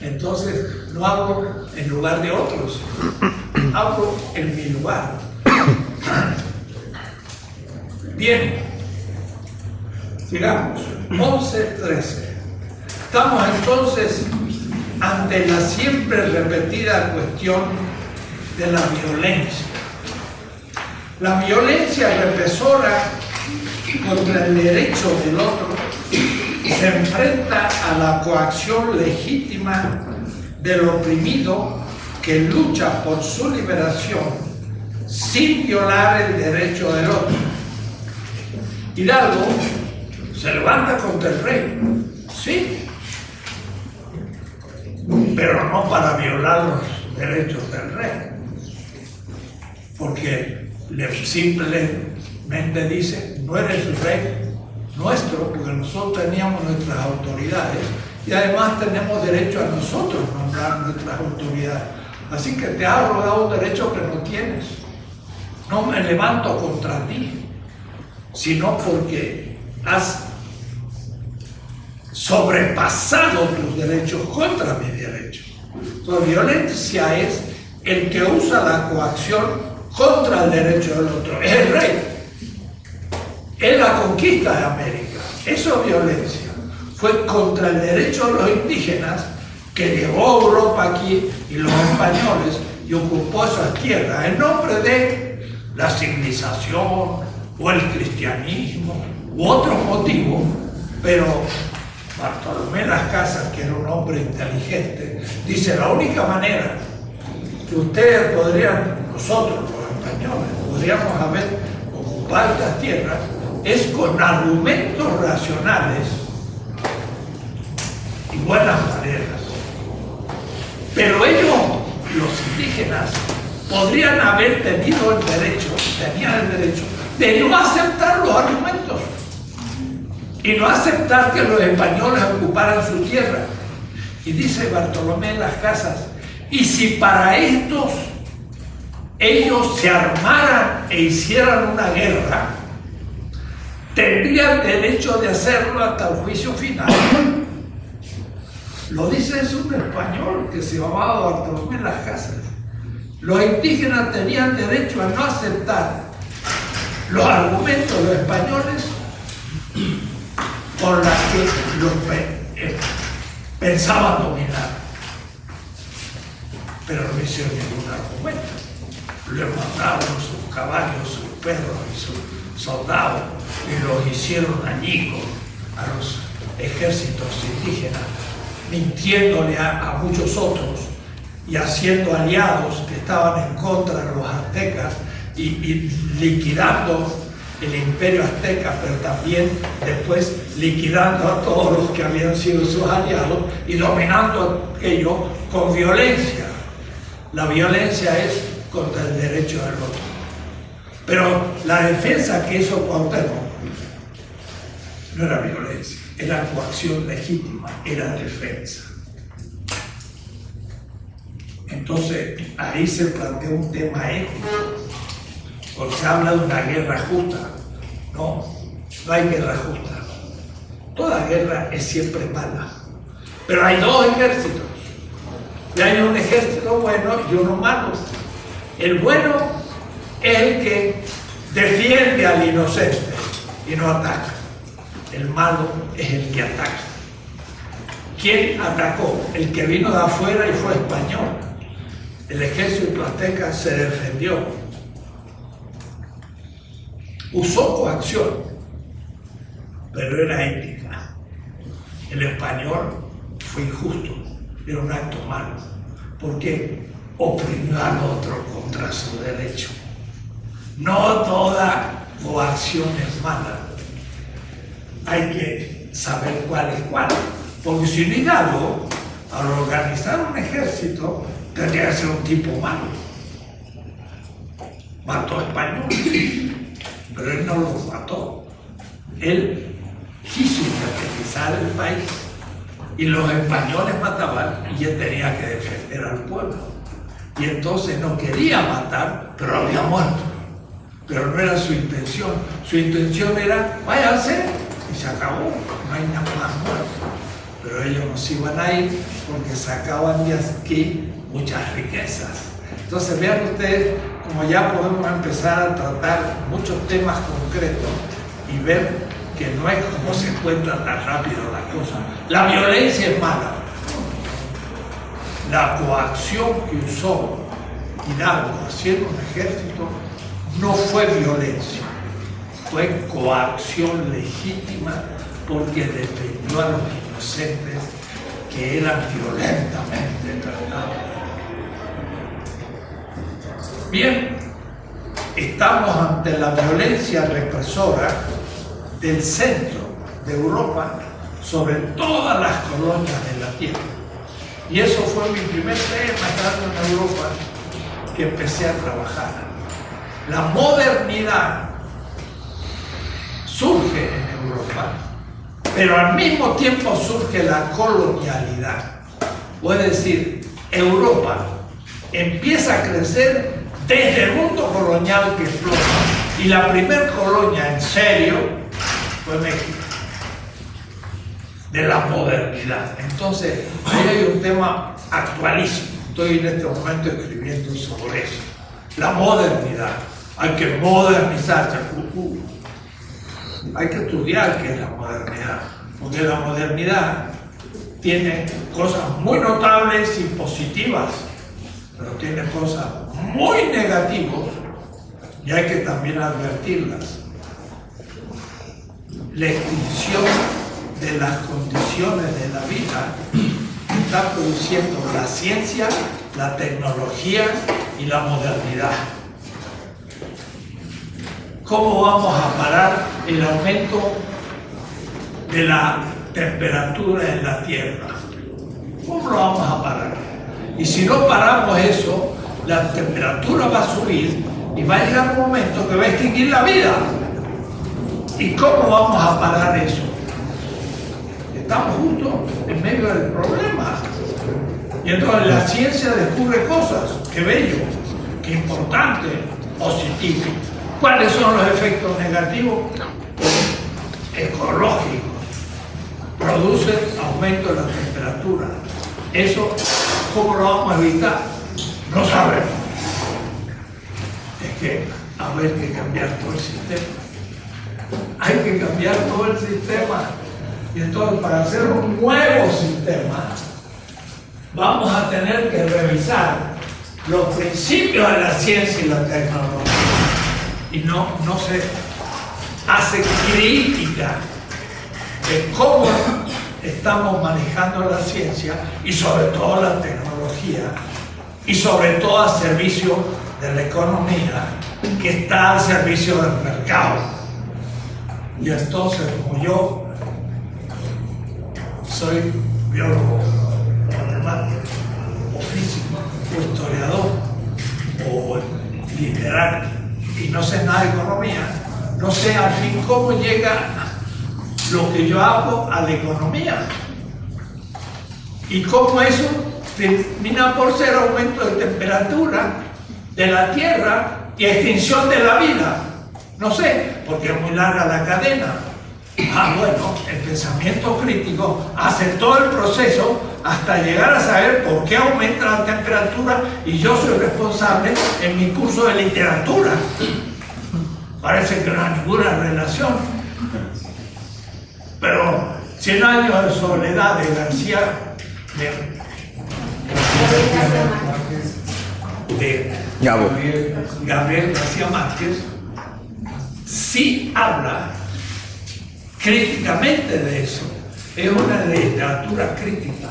Speaker 2: Entonces no hablo en lugar de otros, hablo en mi lugar. Bien, sigamos. 11.13. Estamos entonces ante la siempre repetida cuestión de la violencia. La violencia represora contra el derecho del otro se enfrenta a la coacción legítima del oprimido que lucha por su liberación sin violar el derecho del otro. Hidalgo se levanta contra el rey, sí, pero no para violar los derechos del rey, porque simplemente dice, no eres rey nuestro, porque nosotros teníamos nuestras autoridades y además tenemos derecho a nosotros nombrar nuestras autoridades. Así que te ha rogado un derecho que no tienes. No me levanto contra ti, sino porque has sobrepasado tus derechos contra mis derechos. La violencia es el que usa la coacción contra el derecho del otro. Es el rey. Es la conquista de América. Eso es violencia. Fue contra el derecho de los indígenas que llegó a Europa aquí y los españoles y ocupó esas tierras en nombre de la civilización o el cristianismo u otro motivo, pero Bartolomé Las Casas, que era un hombre inteligente, dice, la única manera que ustedes podrían, nosotros los españoles, podríamos haber ocupado estas tierras es con argumentos racionales buenas maneras. Pero ellos, los indígenas, podrían haber tenido el derecho, tenían el derecho de no aceptar los argumentos y no aceptar que los españoles ocuparan su tierra. Y dice Bartolomé en las casas, y si para estos ellos se armaran e hicieran una guerra, tendrían derecho de hacerlo hasta el juicio final. Lo dice un español que se llamaba Bartolomé las casas. Los indígenas tenían derecho a no aceptar los argumentos de los españoles por las que los eh, pensaban dominar. Pero no hicieron ningún argumento. Les mandaron sus caballos, sus perros y sus soldados y los hicieron añicos a los ejércitos indígenas, mintiéndole a, muchos otros y haciendo aliados que estaban en contra de los aztecas y, y liquidando el imperio azteca, pero también después liquidando a todos los que habían sido sus aliados y dominando aquello con violencia. La violencia es contra el derecho del otro. Pero la defensa que hizo Cuauhtémoc no era violencia, era coacción legítima, era defensa. Entonces ahí se planteó un tema ético porque se habla de una guerra justa. No, no hay guerra justa. Toda guerra es siempre mala. Pero hay dos ejércitos. Hay un ejército bueno y uno malo. El bueno es el que defiende al inocente y no ataca. El malo es el que ataca. ¿Quién atacó? El que vino de afuera y fue español. El ejército azteca se defendió usó coacción, pero era ética. El español fue injusto, era un acto malo, porque oprimió al otro contra su derecho. No toda coacción es mala. Hay que saber cuál es cuál. Porque si no Hidalgo, al organizar un ejército, tendría que ser un tipo malo. Mató españoles pero él no los mató. Él quiso independizar el país y los españoles mataban y él tenía que defender al pueblo. Y entonces no quería matar, pero había muerto. Pero no era su intención. Su intención era, váyanse se acabó. No hay nada más. Pero ellos no se iban a ir porque sacaban de aquí muchas riquezas. Entonces vean ustedes como ya podemos empezar a tratar muchos temas concretos y ver que no es como se encuentra tan rápido la cosa. La violencia es mala. La coacción que usó Hidalgo haciendo un ejército no fue violencia, fue coacción legítima porque defendió a los inocentes que eran violentamente tratados. Bien, estamos ante la violencia represora del centro de Europa sobre todas las colonias de la tierra. Y eso fue mi primer tema estando en Europa que empecé a trabajar. La modernidad surge en Europa, pero al mismo tiempo surge la colonialidad. Puede decir, Europa empieza a crecer desde el mundo colonial que explota. Y la primer colonia en serio fue México, de la modernidad. Entonces, ahí hay un tema actualísimo. Estoy en este momento escribiendo sobre eso. La modernidad. Hay que modernizarse. Hay que estudiar qué es la modernidad. Porque la modernidad tiene cosas muy notables y positivas, pero tiene cosas muy negativos y hay que también advertirlas. La extinción de las condiciones de la vida está produciendo la ciencia, la tecnología y la modernidad. ¿Cómo vamos a parar el aumento de la temperatura en la Tierra? ¿Cómo lo vamos a parar? Y si no paramos eso, la temperatura va a subir y va a llegar un momento que va a extinguir la vida. ¿Y cómo vamos a parar eso? estamos justo en medio del problema. Y entonces la ciencia descubre cosas, qué bello, qué importante, positivo. ¿Cuáles son los efectos negativos? Ecológicos. Produce aumento de la temperatura. Eso, ¿cómo lo vamos a evitar? No sabemos. Es que haber que cambiar todo el sistema. Hay que cambiar todo el sistema. Y entonces para hacer un nuevo sistema, vamos a tener que revisar los principios de la ciencia y la tecnología. Y no, no se hace crítica de cómo estamos manejando la ciencia y sobre todo la tecnología y sobre todo a servicio de la economía que está al servicio del mercado. Y entonces, como yo soy biólogo, matemático, o físico, o historiador, o literario, y no sé nada de economía, no sé al fin cómo llega lo que yo hago a la economía. Y cómo eso termina por ser aumento de temperatura de la Tierra y extinción de la vida. No sé, porque es muy larga la cadena. Ah, bueno, el pensamiento crítico hace todo el proceso hasta llegar a saber por qué aumenta la temperatura y yo soy responsable en mi curso de literatura. Parece que no hay ninguna relación. Pero 100 años de soledad de García, de, de Gabriel García Márquez, sí habla críticamente de eso. Es una literatura crítica,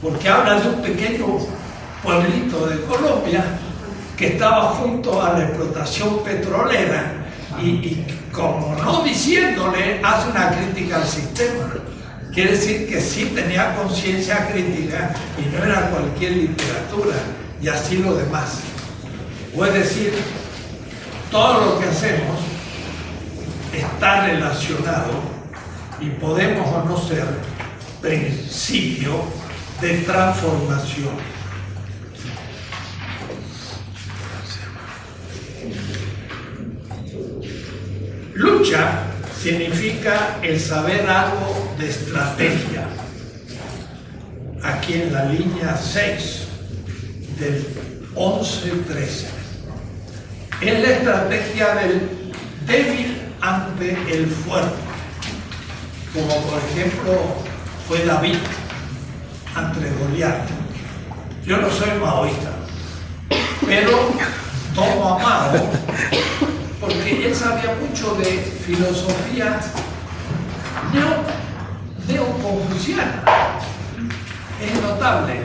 Speaker 2: porque habla de un pequeño pueblito de Colombia que estaba junto a la explotación petrolera y, como no diciéndole, hace una crítica al sistema. Quiere decir que sí tenía conciencia crítica y no era cualquier literatura, y así lo demás. O es decir, todo lo que hacemos está relacionado y podemos o no ser principio de transformación. Lucha significa el saber algo de estrategia. Aquí en la línea 6 del 11-13 es la estrategia del débil ante el fuerte, como por ejemplo fue David ante Goliat. Yo no soy maoísta, pero tomo a Mao porque él sabía mucho de filosofía neoconfuciana. es notable,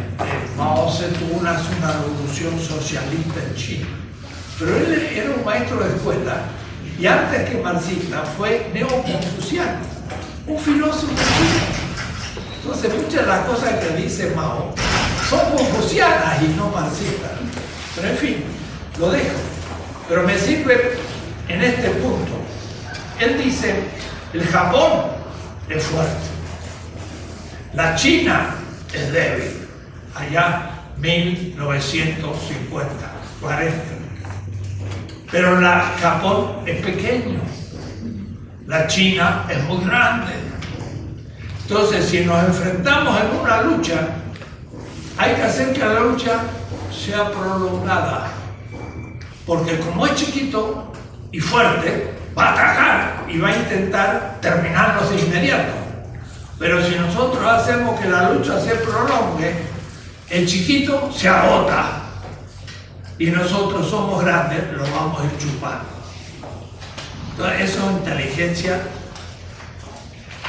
Speaker 2: Mao tuvo una, una revolución socialista en China pero él era un maestro de escuela y antes que marxista fue neoconfuciano, un filósofo. Entonces muchas de las cosas que dice Mao son confucianas y no marxistas. Pero en fin, lo dejo. Pero me sirve en este punto. Él dice, el Japón es fuerte, la China es débil, allá 1950, 40. Pero la Japón es pequeño, la China es muy grande. Entonces, si nos enfrentamos en una lucha, hay que hacer que la lucha sea prolongada. Porque como es chiquito y fuerte, va a atacar y va a intentar terminarnos de inmediato. Pero si nosotros hacemos que la lucha se prolongue, el chiquito se agota y nosotros somos grandes, lo vamos a ir chupando. Entonces, eso es inteligencia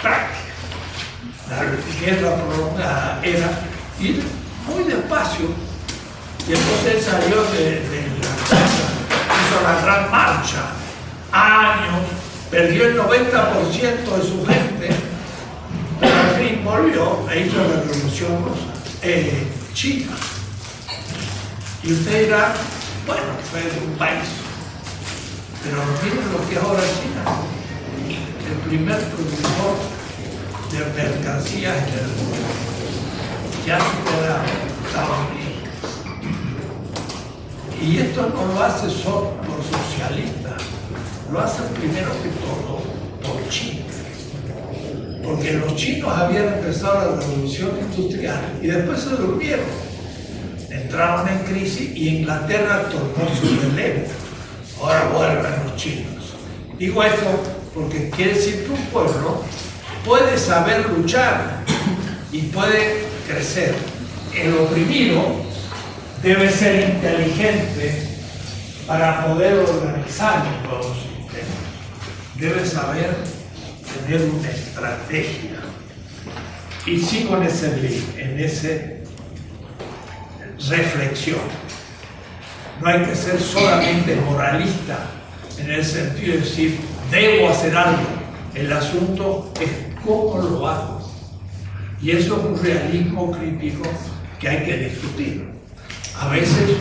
Speaker 2: práctica. La guerra prolongada era ir muy despacio. Y entonces él salió de, la casa, hizo la gran marcha, años, perdió el 90% de su gente, pero al fin volvió e hizo la revolución eh, china. Y usted dirá, bueno, fue de un país. Pero miren lo que es ahora China. El primer productor de mercancías en el mundo ya supera Estados Unidos. Y esto no lo hace solo por socialistas, lo hacen primero que todo por China. Porque los chinos habían empezado la revolución industrial y después se durmieron. Entraron en crisis y Inglaterra tomó su relevo. Ahora vuelven los chinos. Digo esto porque quiere decir que un pueblo puede saber luchar y puede crecer. El oprimido debe ser inteligente para poder organizar un nuevo sistema. Debe saber tener una estrategia. Y sigo en ese en ese reflexión. No hay que ser solamente moralista en el sentido de decir, debo hacer algo. El asunto es cómo lo hago. Y eso es un realismo crítico que hay que discutir. A veces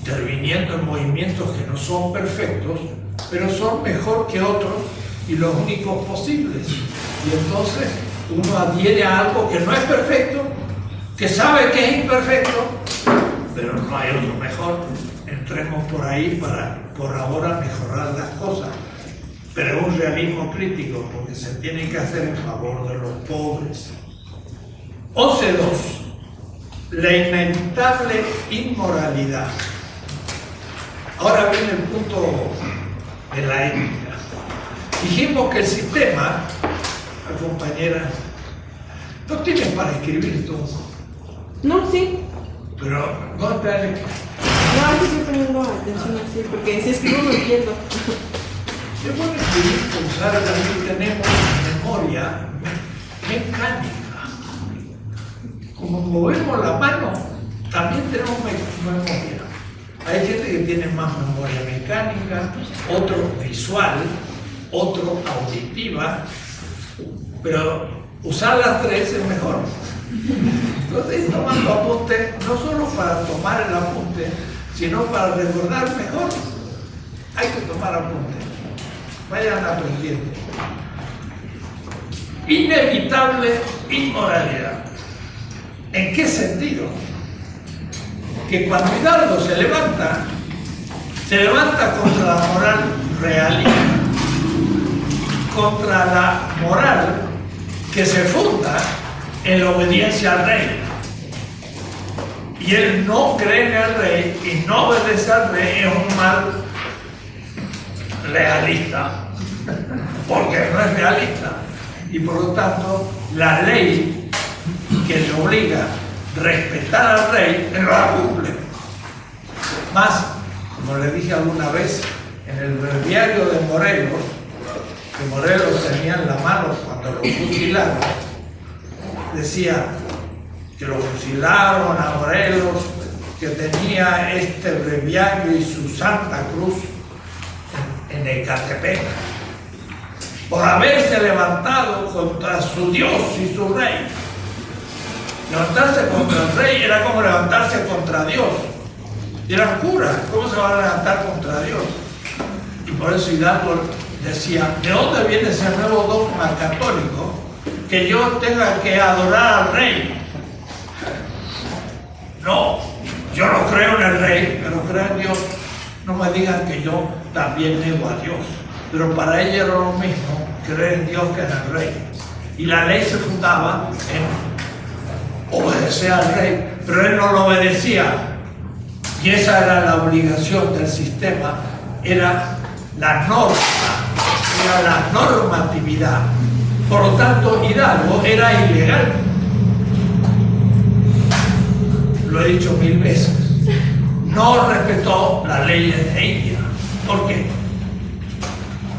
Speaker 2: interviniendo en movimientos que no son perfectos, pero son mejor que otros y los únicos posibles. Y entonces uno adhiere a algo que no es perfecto, que sabe que es imperfecto, pero no hay otro mejor. Entremos por ahí para por ahora mejorar las cosas. Pero un realismo crítico porque se tiene que hacer en favor de los pobres. Ocelos, la inevitable inmoralidad. Ahora viene el punto de la ética. Dijimos que el sistema, compañera, no tienes para escribir tú.
Speaker 3: No, sí.
Speaker 2: Pero no te
Speaker 3: No, aquí estoy poniendo atención así, porque si escribo no entiendo.
Speaker 2: Yo puedo escribir, pensar, también tenemos memoria mecánica. Como movemos la mano, también tenemos memoria. Hay gente que tiene más memoria mecánica, otro visual, otro auditiva, pero usar las tres es mejor. Entonces, tomando apunte, no solo para tomar el apunte, sino para recordar mejor. Hay que tomar apunte. Vayan aprendiendo. Inevitable inmoralidad. ¿En qué sentido? Que cuando Hidalgo se levanta, se levanta contra la moral realista, contra la moral que se funda en la obediencia al rey. Y él no cree en el rey y no obedece al rey es un mal realista, porque no es realista. Y por lo tanto, la ley que le obliga a respetar al rey, no la cumple. Más, como le dije alguna vez, en el breviario de Morelos, que Morelos tenía en la mano cuando lo fusilaron, decía que lo fusilaron a Morelos, que tenía este breviario y su Santa Cruz en, en Ecatepec, por haberse levantado contra su Dios y su rey. Levantarse contra el rey era como levantarse contra Dios. Era cura, ¿cómo se va a levantar contra Dios? Y por eso Hidalgo decía, ¿de dónde viene ese nuevo dogma católico? Que yo tenga que adorar al rey. No, yo no creo en el rey, pero creo en Dios. No me digan que yo también nego a Dios. Pero para ella era lo mismo creer en Dios que en el rey. Y la ley se fundaba en obedecer al rey, pero él no lo obedecía. Y esa era la obligación del sistema, era la norma, era la normatividad. Por lo tanto, Hidalgo era ilegal. Lo he dicho mil veces. No respetó las leyes de India. ¿Por qué?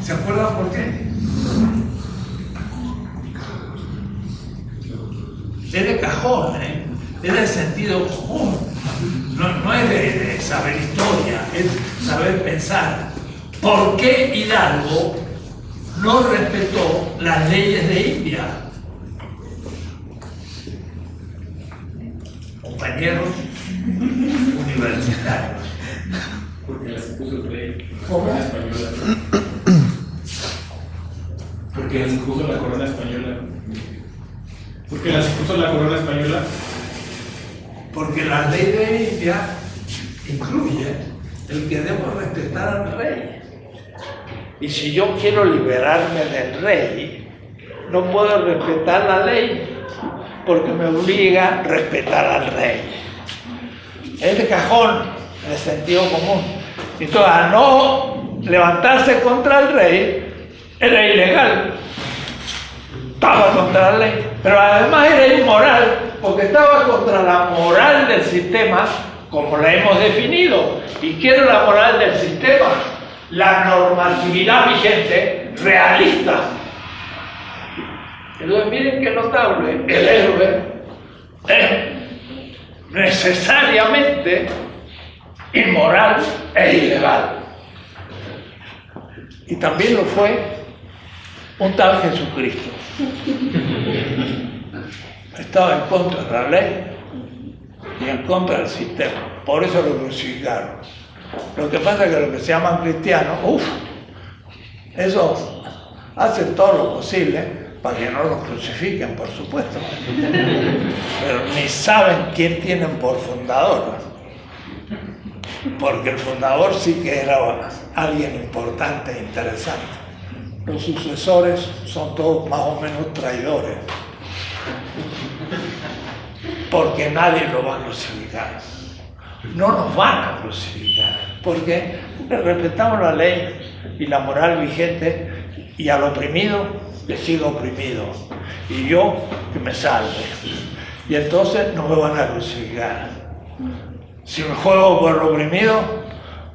Speaker 2: ¿Se acuerdan por qué? Es de cajón, ¿eh? es de sentido común. No, es de saber historia, es saber pensar. ¿Por qué Hidalgo no respetó las leyes de India? Compañeros universitarios.
Speaker 4: Porque las impuso el rey. Porque las impuso la corona española. Porque las puso la corona española.
Speaker 2: Porque la ley de India incluye el que debo respetar al rey. Y si yo quiero liberarme del rey, no puedo respetar la ley porque me obliga a respetar al rey. Es de cajón, de sentido común. Entonces, a no levantarse contra el rey, era ilegal. Estaba contra la ley, pero además era inmoral, porque estaba contra la moral del sistema como la hemos definido. ¿Y qué era la moral del sistema? La normatividad vigente realista. Entonces miren qué notable, el héroe es necesariamente inmoral e ilegal. Y también lo fue un tal Jesucristo. Estaba en contra de la ley y en contra del sistema. Por eso lo crucificaron. Lo que pasa es que los que se llaman cristianos, uff, eso hacen todo lo posible para que no los crucifiquen, por supuesto. Pero ni saben quién tienen por fundador. Porque el fundador sí que era alguien importante e interesante. Los sucesores son todos más o menos traidores. Porque nadie lo va a crucificar. No nos van a crucificar. Porque respetamos la ley y la moral vigente y al oprimido le sigo oprimido y yo que me salve. Y entonces no me van a crucificar. Si me juego por el oprimido,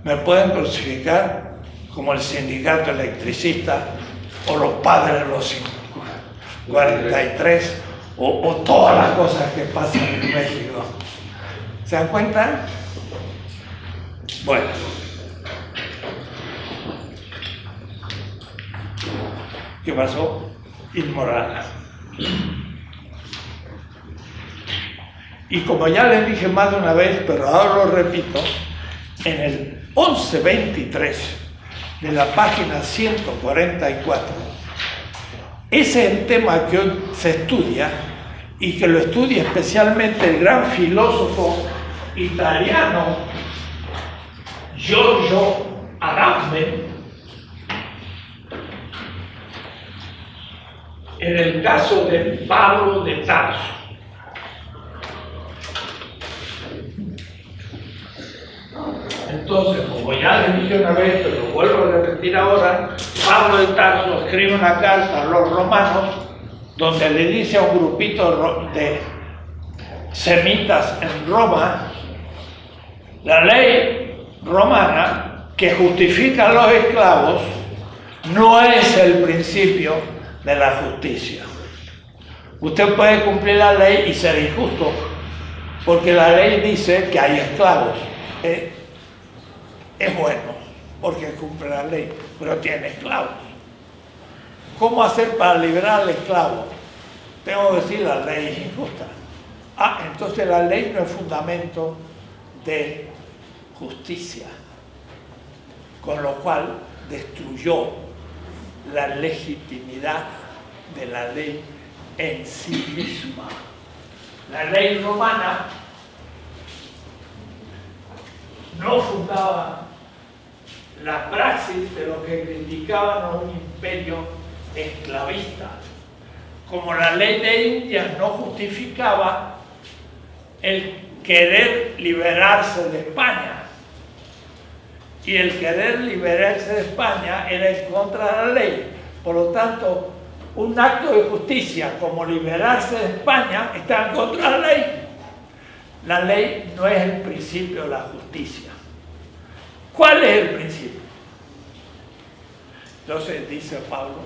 Speaker 2: me pueden crucificar como el sindicato electricista o los padres de los 43 o, o todas las cosas que pasan en México. ¿Se dan cuenta? Bueno. ¿Qué pasó? Inmoral. Y como ya les dije más de una vez, pero ahora lo repito, en el 1123 de la página 144, ese es el tema que hoy se estudia y que lo estudia especialmente el gran filósofo italiano Giorgio Agamben, en el caso de Pablo de Tarso. Entonces, como ya les dije una vez, pero lo vuelvo a repetir ahora, Pablo de Tarso escribe una carta a los romanos donde le dice a un grupito de semitas en Roma, la ley romana que justifica a los esclavos no es el principio de la justicia. Usted puede cumplir la ley y ser injusto, porque la ley dice que hay esclavos. Eh, es bueno, porque cumple la ley, pero tiene esclavos. ¿Cómo hacer para liberar al esclavo? Tengo que decir, la ley es injusta. Ah, entonces la ley no es fundamento de justicia, con lo cual destruyó la legitimidad de la ley en sí misma. La ley romana no fundaba la praxis de lo que criticaban a un imperio esclavista, como la ley de India no justificaba el querer liberarse de España. Y el querer liberarse de España era en contra de la ley. Por lo tanto, un acto de justicia como liberarse de España está en contra de la ley. La ley no es el principio de la justicia. ¿Cuál es el principio? Entonces dice Pablo,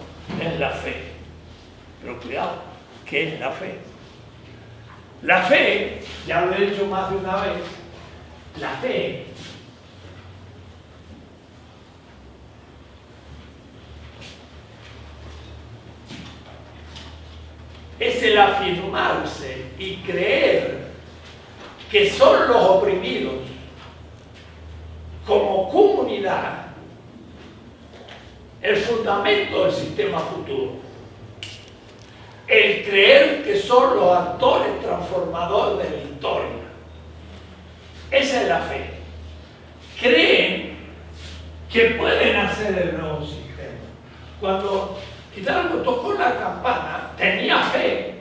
Speaker 2: es la fe. Pero cuidado, ¿qué es la fe? La fe, ya lo he dicho más de una vez, la fe es el afirmarse y creer que son los oprimidos como comunidad el fundamento del sistema futuro. el creer que son los actores transformadores de la historia. Esa es la fe. Creen que pueden hacer el nuevo sistema. Cuando Hidalgo tocó la campana, tenía fe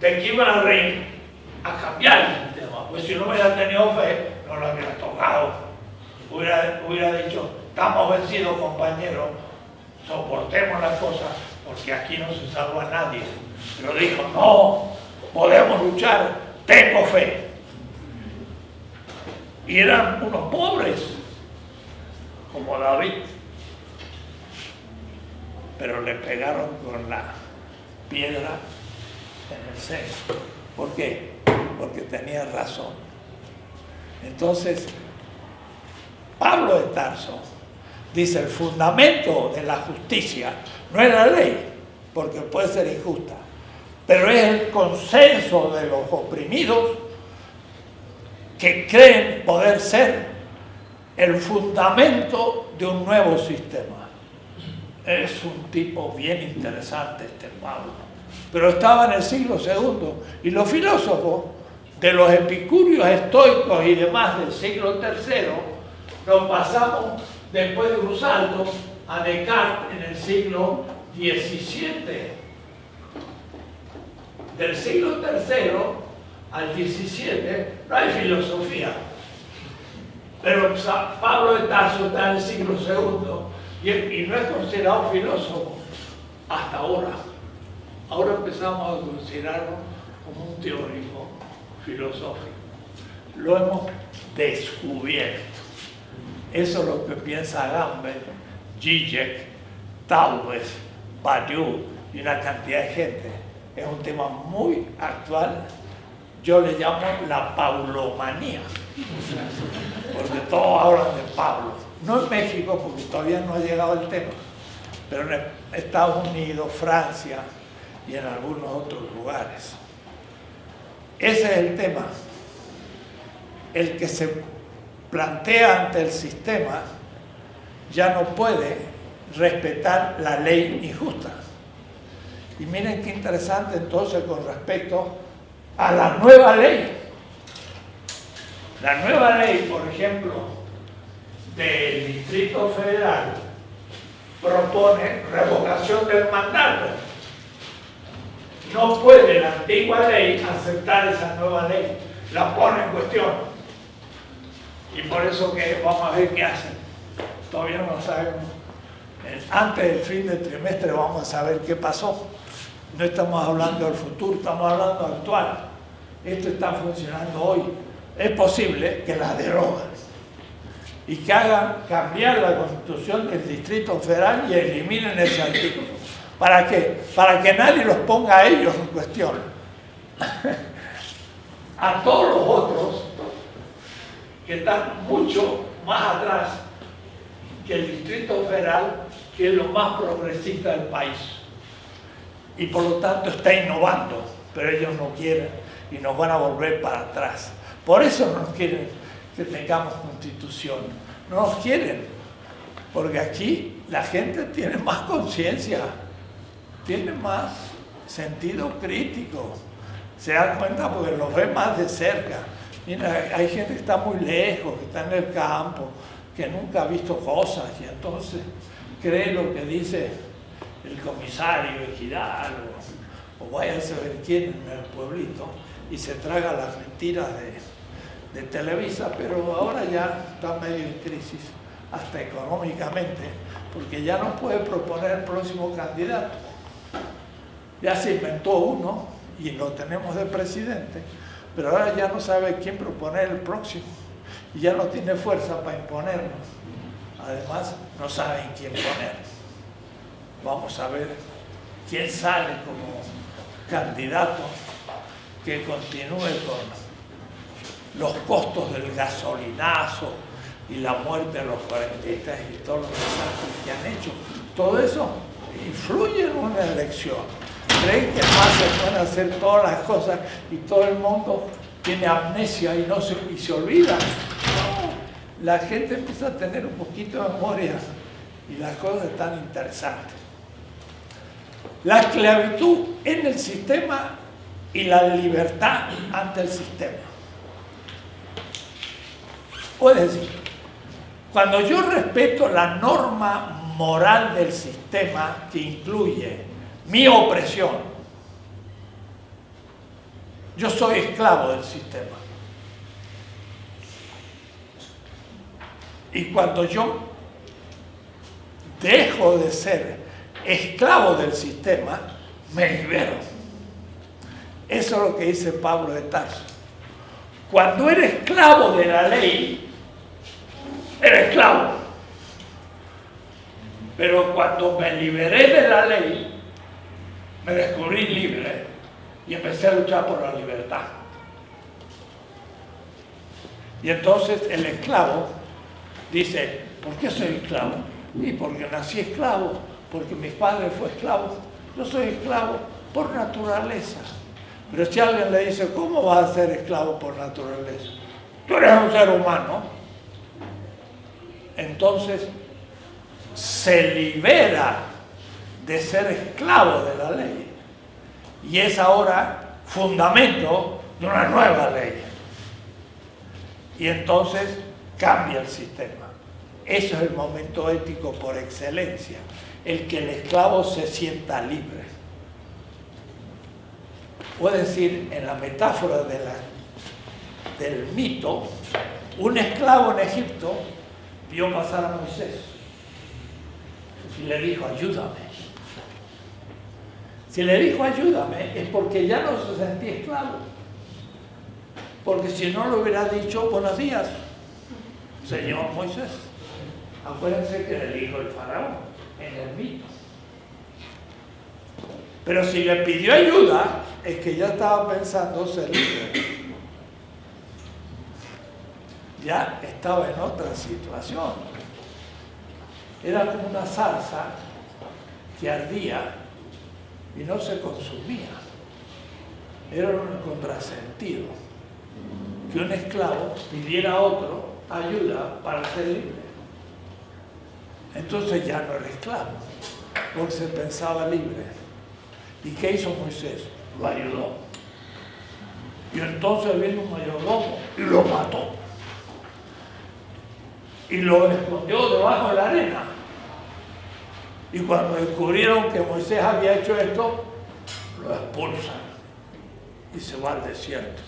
Speaker 2: de que iban a, reír, a cambiar el sistema. Pues si no hubiera tenido fe, no lo hubiera tocado. Hubiera, hubiera dicho, estamos vencidos compañeros, soportemos las cosas, porque aquí no se salva nadie. Pero dijo, no, podemos luchar, tengo fe. Y eran unos pobres, como David. Pero le pegaron con la piedra en el centro. ¿Por qué? Porque tenía razón. Entonces, Pablo de Tarso dice, el fundamento de la justicia no es la ley, porque puede ser injusta, pero es el consenso de los oprimidos que creen poder ser el fundamento de un nuevo sistema. Es un tipo bien interesante este Pablo. Pero estaba en el siglo II y los filósofos de los epicúreos estoicos y demás del siglo III nos pasamos después de un a Descartes en el siglo XVII del siglo III al XVII no hay filosofía. Pero Pablo de Tarso está en el siglo II y, no es considerado filósofo hasta ahora. Ahora empezamos a considerarlo como un teórico filosófico. Lo hemos descubierto. Eso es lo que piensa Gambel, Zizek, Taubes, Badiou y una cantidad de gente es un tema muy actual. Yo le llamo la paulomanía, porque todos hablan de Pablo. No en México, porque todavía no ha llegado el tema, pero en Estados Unidos, Francia y en algunos otros lugares. Ese es el tema. El que se plantea ante el sistema ya no puede respetar la ley injusta. Y miren qué interesante entonces con respecto a la nueva ley. La nueva ley, por ejemplo, del Distrito Federal propone revocación del mandato. No puede la antigua ley aceptar esa nueva ley, la pone en cuestión. Y por eso que vamos a ver qué hacen. Todavía no sabemos. Antes del fin del trimestre vamos a saber qué pasó. No estamos hablando del futuro, estamos hablando actual. Esto está funcionando hoy. Es posible que la deroguen y que hagan cambiar la constitución del Distrito Federal y eliminen ese artículo. ¿Para qué? Para que nadie los ponga a ellos en cuestión. a todos los otros que están mucho más atrás que el Distrito Federal, que es lo más progresista del país y por lo tanto está innovando, pero ellos no quieren y nos van a volver para atrás. Por eso no quieren que tengamos constitución, no nos quieren, porque aquí la gente tiene más conciencia, tiene más sentido crítico, se dan cuenta porque los ve más de cerca. Mira, hay gente que está muy lejos, que está en el campo, que nunca ha visto cosas y entonces cree lo que dice el comisario Ejidal o, o vaya a saber quién en el pueblito y se traga las mentiras de, de Televisa, pero ahora ya está medio en crisis, hasta económicamente, porque ya no puede proponer el próximo candidato. Ya se inventó uno y lo tenemos de presidente, pero ahora ya no sabe quién proponer el próximo y ya no tiene fuerza para imponernos. Además, no saben quién poner vamos a ver quién sale como candidato que continúe con los costos del gasolinazo y la muerte de los 43 y todos los desastres que han hecho. Todo eso influye en una elección. Creen que más se pueden hacer todas las cosas y todo el mundo tiene amnesia y, no se, y se olvida. No, la gente empieza a tener un poquito de memoria y las cosas están interesantes. la esclavitud en el sistema y la libertad ante el sistema. Puede decir, cuando yo respeto la norma moral del sistema que incluye mi opresión, yo soy esclavo del sistema. Y cuando yo dejo de ser esclavo del sistema, me libero. Eso es lo que dice Pablo de Tarso. Cuando eres esclavo de la ley, eres esclavo. Pero cuando me liberé de la ley, me descubrí libre y empecé a luchar por la libertad. Y entonces el esclavo dice, ¿por qué soy esclavo? Y porque nací esclavo, porque mi padre fue esclavo. Yo soy esclavo por naturaleza. Pero si alguien le dice, ¿cómo vas a ser esclavo por naturaleza? Tú eres un ser humano. Entonces se libera de ser esclavo de la ley. Y es ahora fundamento de una nueva ley. Y entonces cambia el sistema. Eso es el momento ético por excelencia, el que el esclavo se sienta libre. Puede decir, en la metáfora del mito, un esclavo en Egipto vio pasar a Moisés y le dijo, ayúdame. Si le dijo ayúdame es porque ya no se sentía esclavo. Porque si no le hubiera dicho buenos días, señor Moisés. Acuérdense que le dijo el faraón en el mito. Pero si le pidió ayuda, es que ya estaba pensando ser libre. Ya estaba en otra situación. Era como una salsa que ardía y no se consumía. Era un contrasentido que un esclavo pidiera a otro ayuda para ser libre. Entonces ya no era esclavo, porque se pensaba libre. ¿Y qué hizo Moisés? Lo ayudó. Y entonces vino un mayordomo y lo mató. Y lo escondió debajo de la arena. Y cuando descubrieron que Moisés había hecho esto, lo expulsan y se va al desierto.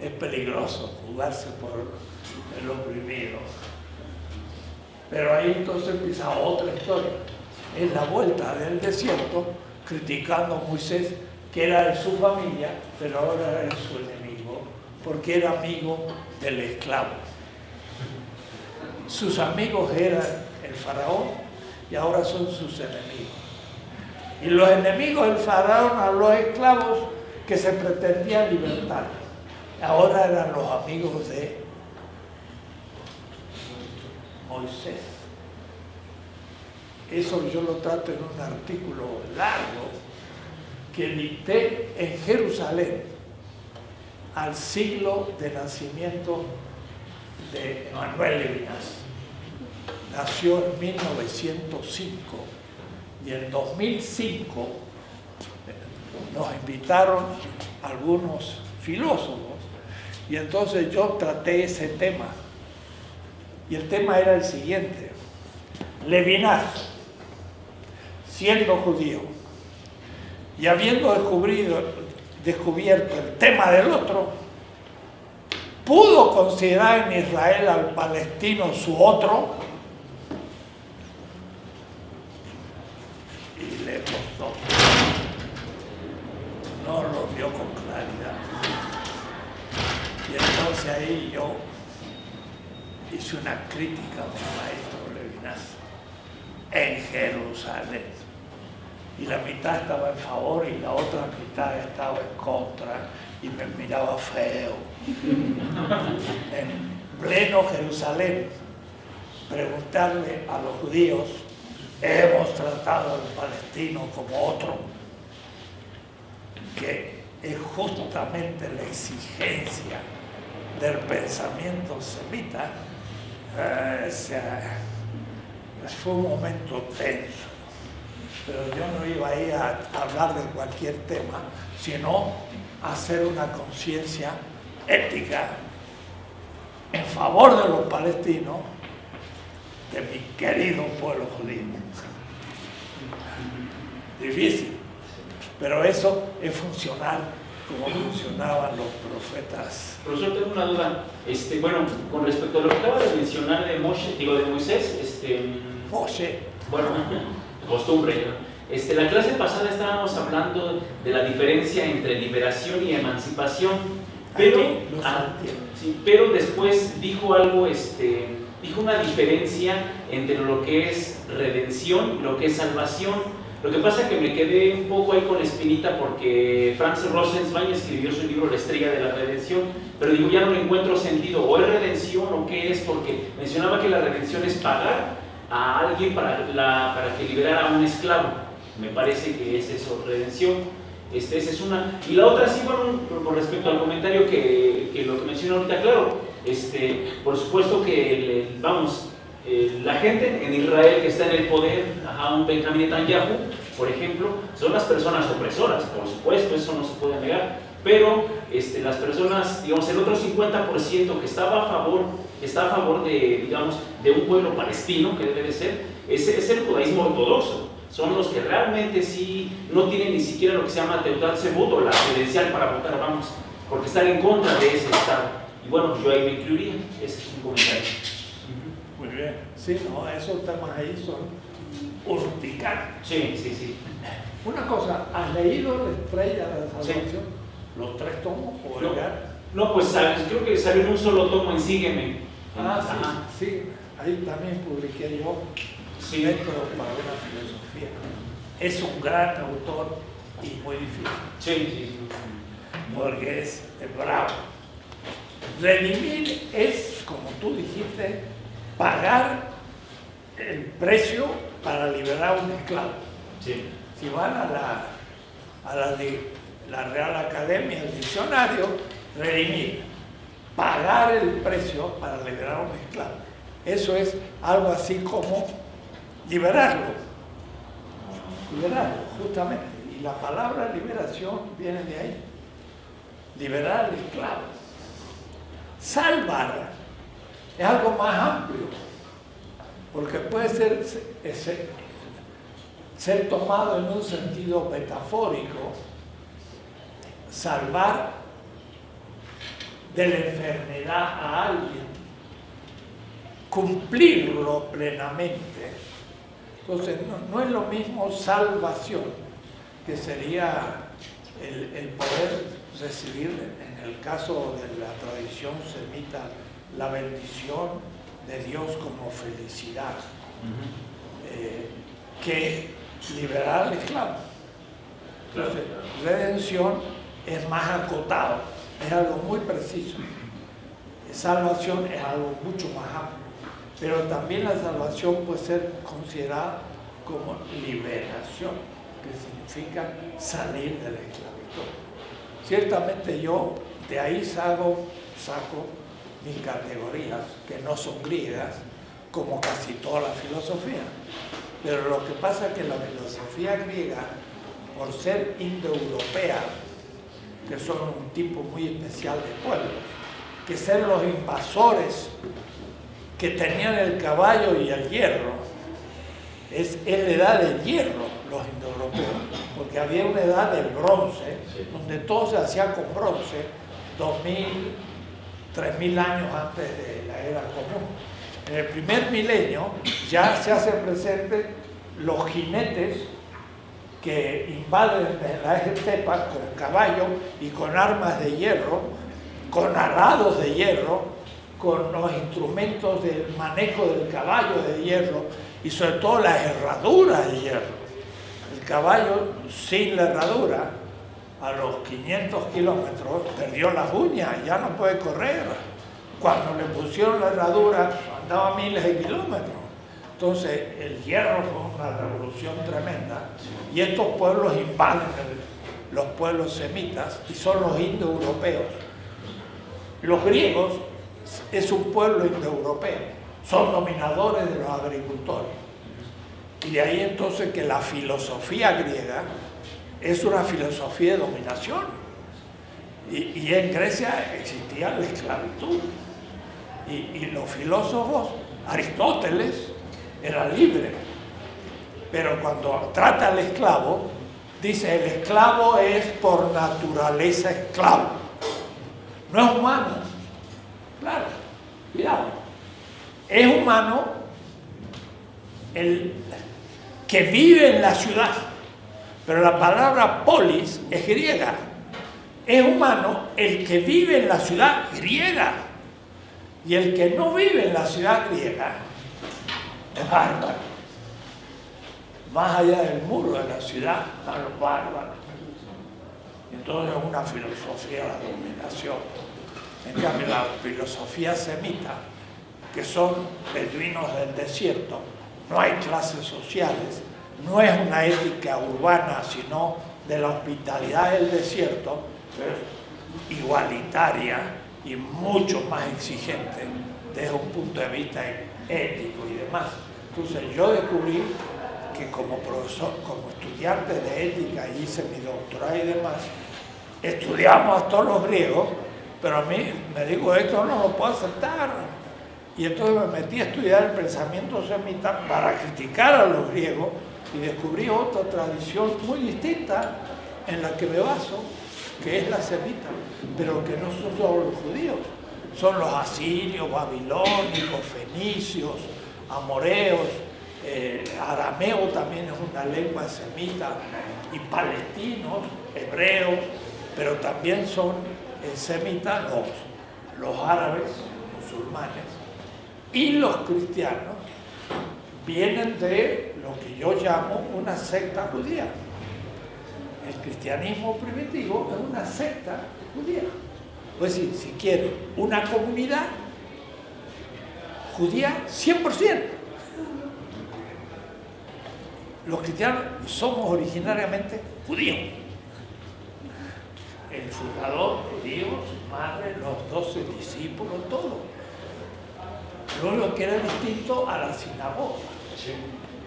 Speaker 2: Es peligroso jugarse por el oprimido. Pero ahí entonces empieza otra historia. En la vuelta del desierto, criticando a Moisés, que era de su familia, pero ahora era su enemigo, porque era amigo del esclavo. Sus amigos eran el faraón y ahora son sus enemigos. Y los enemigos del faraón a los esclavos que se pretendían libertar, ahora eran los amigos de Moisés. Eso yo lo trato en un artículo largo que dicté en Jerusalén al siglo de nacimiento Manuel Levinas. Nació en 1905 y en 2005 nos invitaron algunos filósofos y entonces yo traté ese tema. Y el tema era el siguiente. Levinas siendo judío y habiendo descubierto el tema del otro pudo considerar en Israel al palestino su otro no lo vio con claridad. Y entonces ahí yo hice una crítica a mi maestro Levinas en Jerusalén. Y la mitad estaba en favor y la otra mitad estaba en contra y me miraba feo. En pleno Jerusalén, preguntarle a los judíos, hemos tratado al palestino como otro, que es justamente la exigencia del pensamiento semita, eh, fue un momento tenso. pero yo no iba ahí a hablar de cualquier tema, sino a hacer una conciencia ética en favor de los palestinos, de mi querido pueblo judío. Difícil, pero eso es funcionar como funcionaban los profetas.
Speaker 5: Profesor, tengo una duda. Este, bueno, con respecto a lo que acaba de mencionar de Moshe, digo de Moisés, este,
Speaker 2: Moshe,
Speaker 5: bueno, costumbre. ¿no? Este, la clase pasada estábamos hablando de la diferencia entre liberación y emancipación, pero, ah, sí, pero después dijo algo, este, dijo una diferencia entre lo que es redención y lo que es salvación. Lo que pasa es que me quedé un poco ahí con la espinita porque Franz Rosenzweig escribió su libro La estrella de la redención, pero digo, ya no le encuentro sentido, o es redención o qué es, porque mencionaba que la redención es pagar a alguien para, la- para que liberara a un esclavo. Me parece que es eso, redención. Este, esa es una. Y la otra, sí, bueno, con respecto al comentario que, que lo que mencionó ahorita, claro, este, por supuesto que, vamos, la gente en Israel que está en el poder, a un Benjamín Netanyahu, por ejemplo, son las personas opresoras, por supuesto, eso no se puede negar, pero este, las personas, digamos, el otro 50% que estaba a favor, está a favor de, digamos, de un pueblo palestino, que debe de ser, ese es el judaísmo ortodoxo. Son los que realmente sí no tienen ni siquiera lo que se llama Teutat Sebut o la credencial para votar, vamos, porque están en contra de ese Estado. Y bueno, yo ahí me incluiría, ese es un comentario.
Speaker 2: Muy bien. Sí, no, esos temas ahí son urticantes.
Speaker 5: Sí, sí, sí.
Speaker 2: Una cosa, ¿has leído La Estrella de la Salvación? ¿Los tres tomos o
Speaker 5: No. No, pues ¿sabes? creo que salió en un solo tomo en Sígueme.
Speaker 2: Ah, sí, sí, ahí también publiqué yo,
Speaker 5: Sí.
Speaker 2: Método para una filosofía. Es un gran autor y muy difícil,
Speaker 5: Sí, sí, sí.
Speaker 2: porque es, bravo. Redimir es, como tú dijiste, pagar el precio para liberar un esclavo.
Speaker 5: Sí.
Speaker 2: Si van a la, a la, Real Academia, el diccionario, redimir, pagar el precio para liberar un esclavo. Eso es algo así como liberarlo. Liberarlo, justamente. Y la palabra liberación viene de ahí. Liberar al esclavo. Salvar es algo más amplio, porque puede ser, ser tomado en un sentido metafórico, salvar de la enfermedad a alguien, cumplirlo plenamente. Entonces, no, no es lo mismo salvación, que sería el, el poder recibir, en el caso de la tradición semita, la bendición de Dios como felicidad, eh, que liberar al esclavo. Entonces, redención es más acotado, es algo muy preciso. Salvación es algo mucho más amplio, pero también la salvación puede ser considerada como liberación, que significa salir de la esclavitud. Ciertamente yo de ahí saco, saco mis categorías, que no son griegas, como casi toda la filosofía. Pero lo que pasa es que la filosofía griega, por ser indoeuropea, que son un tipo muy especial de pueblo, que ser los invasores que tenían el caballo y el hierro, es, es la edad del hierro, los indoeuropeos, porque había una edad del bronce, donde todo se hacía con bronce, 2000, 3000 años antes de la era común. En el primer milenio ya se hacen presentes los jinetes que invaden la estepa con caballo y con armas de hierro, con arados de hierro, con los instrumentos del manejo del caballo de hierro y sobre todo las herraduras de hierro. El caballo sin la herradura a los 500 kilómetros perdió las uñas, ya no puede correr. Cuando le pusieron la herradura andaba miles de kilómetros. Entonces el hierro fue una revolución tremenda y estos pueblos invaden los pueblos semitas y son los indoeuropeos. Los griegos es un pueblo indoeuropeo, son dominadores de los agricultores. Y de ahí entonces que la filosofía griega es una filosofía de dominación. Y, y en Grecia existía la esclavitud. Y, y los filósofos, Aristóteles, era libre. Pero cuando trata al esclavo, dice, el esclavo es por naturaleza esclavo. No es humano. Claro, cuidado. Es humano el que vive en la ciudad. Pero la palabra polis es griega. Es humano el que vive en la ciudad griega. Y el que no vive en la ciudad griega es bárbaro. Más allá del muro de la ciudad están los bárbaros. Entonces es una filosofía de la dominación. En cambio, la filosofía semita, que son beduinos del desierto, no hay clases sociales, no es una ética urbana, sino de la hospitalidad del desierto, es igualitaria y mucho más exigente desde un punto de vista ético y demás. Entonces yo descubrí que como profesor, como estudiante de ética, hice mi doctorado y demás, estudiamos a todos los griegos, pero a mí me digo, esto no lo puedo aceptar. Y entonces me metí a estudiar el pensamiento semita para criticar a los griegos y descubrí otra tradición muy distinta en la que me baso, que es la semita, pero que no son solo los judíos, son los asirios, babilónicos, fenicios, amoreos, eh, arameo también es una lengua semita, y palestinos, hebreos, pero también son semitas los, los árabes, musulmanes, y los cristianos vienen de lo que yo llamo una secta judía. El cristianismo primitivo es una secta judía. Pues decir, si quiere, una comunidad judía 100%. Los cristianos somos originariamente judíos. El fundador judío, su madre, los doce discípulos, todo. Lo único que era distinto a la sinagoga.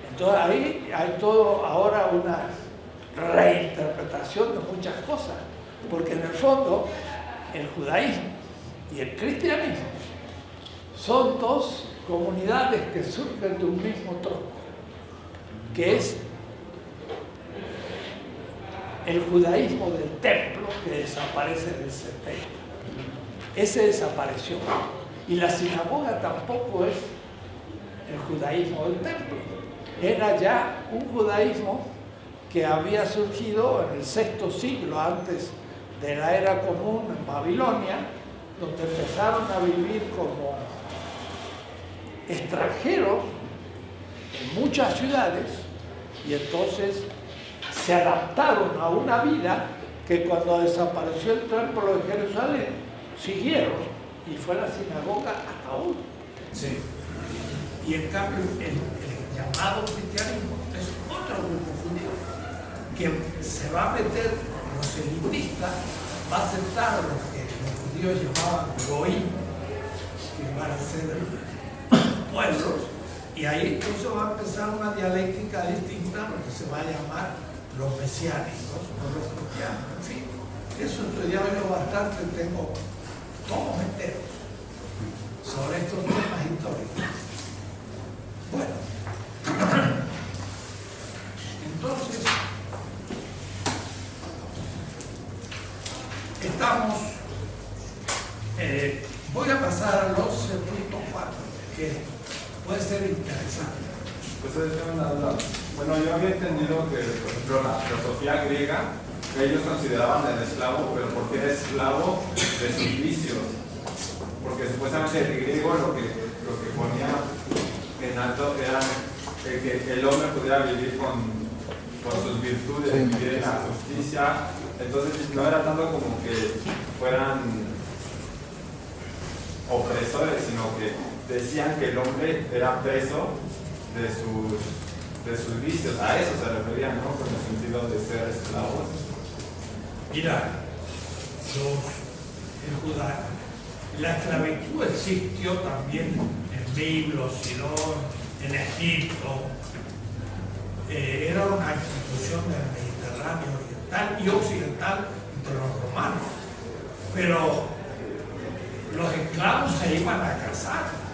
Speaker 2: Entonces ahí hay todo ahora una reinterpretación de muchas cosas, porque en el fondo el judaísmo y el cristianismo son dos comunidades que surgen de un mismo tronco, que es el judaísmo del templo que desaparece en el 70. Ese desapareció. Y la sinagoga tampoco es el judaísmo del templo. Era ya un judaísmo que había surgido en el sexto siglo antes de la era común en Babilonia, donde empezaron a vivir como extranjeros en muchas ciudades y entonces se adaptaron a una vida que cuando desapareció el templo de Jerusalén siguieron y fue la sinagoga hasta hoy.
Speaker 6: Sí.
Speaker 2: Y en cambio el, llamado cristianismo es otro grupo judío que se va a meter, los elitistas, va a aceptar a los que los judíos llamaban goín, que van a ser pueblos, y ahí entonces va a empezar una dialéctica distinta, lo que se va a llamar los mesiánicos o los cristianos, en fin. Eso he estudiado yo bastante, tengo todos enteros sobre estos temas históricos. Bueno, entonces, estamos, eh, voy a pasar a los puntos 4, que puede ser interesante.
Speaker 6: Pues es una duda. Bueno, yo había entendido que, por ejemplo, la filosofía griega, que ellos consideraban el esclavo, pero porque era esclavo de sus vicios. Porque supuestamente el griego lo que, lo que ponía en alto era el que el hombre pudiera vivir con, con sus virtudes, vivir en la justicia. Entonces no era tanto como que fueran opresores, sino que decían que el hombre era preso de sus, de sus vicios. A eso se referían, ¿no? Con el sentido de ser esclavos.
Speaker 2: Mira, los, el Judá, la esclavitud existió también en Biblos, Sidón, en Egipto, eh, era una institución del Mediterráneo oriental y occidental entre los romanos. Pero los esclavos se iban a casar.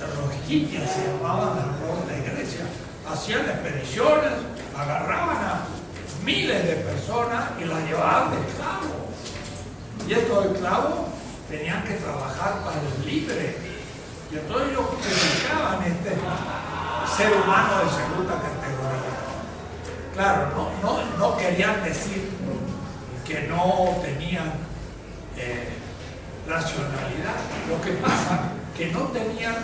Speaker 2: Los egipcios se llamaban las de Grecia. Hacían expediciones, agarraban a miles de personas y las llevaban de esclavos. Y estos esclavos tenían que trabajar para los libres. Y entonces ellos criticaban este ser humano de segunda categoría. Claro, no, no, no querían decir que no tenían eh, racionalidad. Lo que pasa que no tenían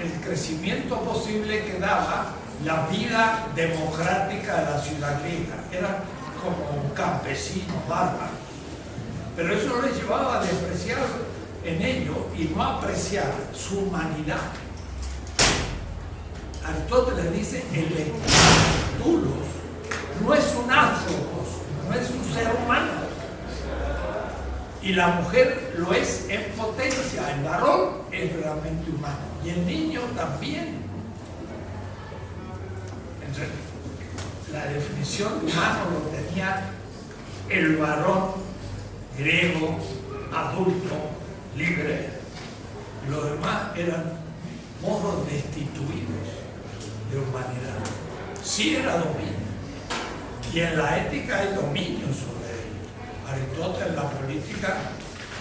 Speaker 2: el crecimiento posible que daba la vida democrática de la ciudad griega. Eran como campesinos bárbaros. Pero eso les llevaba a despreciar en ello y no apreciar su humanidad. Aristóteles dice, el Tulos no es un áthropos, no es un ser humano. Y la mujer lo es en potencia, el varón es realmente humano y el niño también. Entonces, la definición de humano lo tenía el varón griego, adulto, libre. Los demás eran modos destituidos de humanidad. Sí era dominio. Y en la ética hay dominio sobre. Aristóteles la política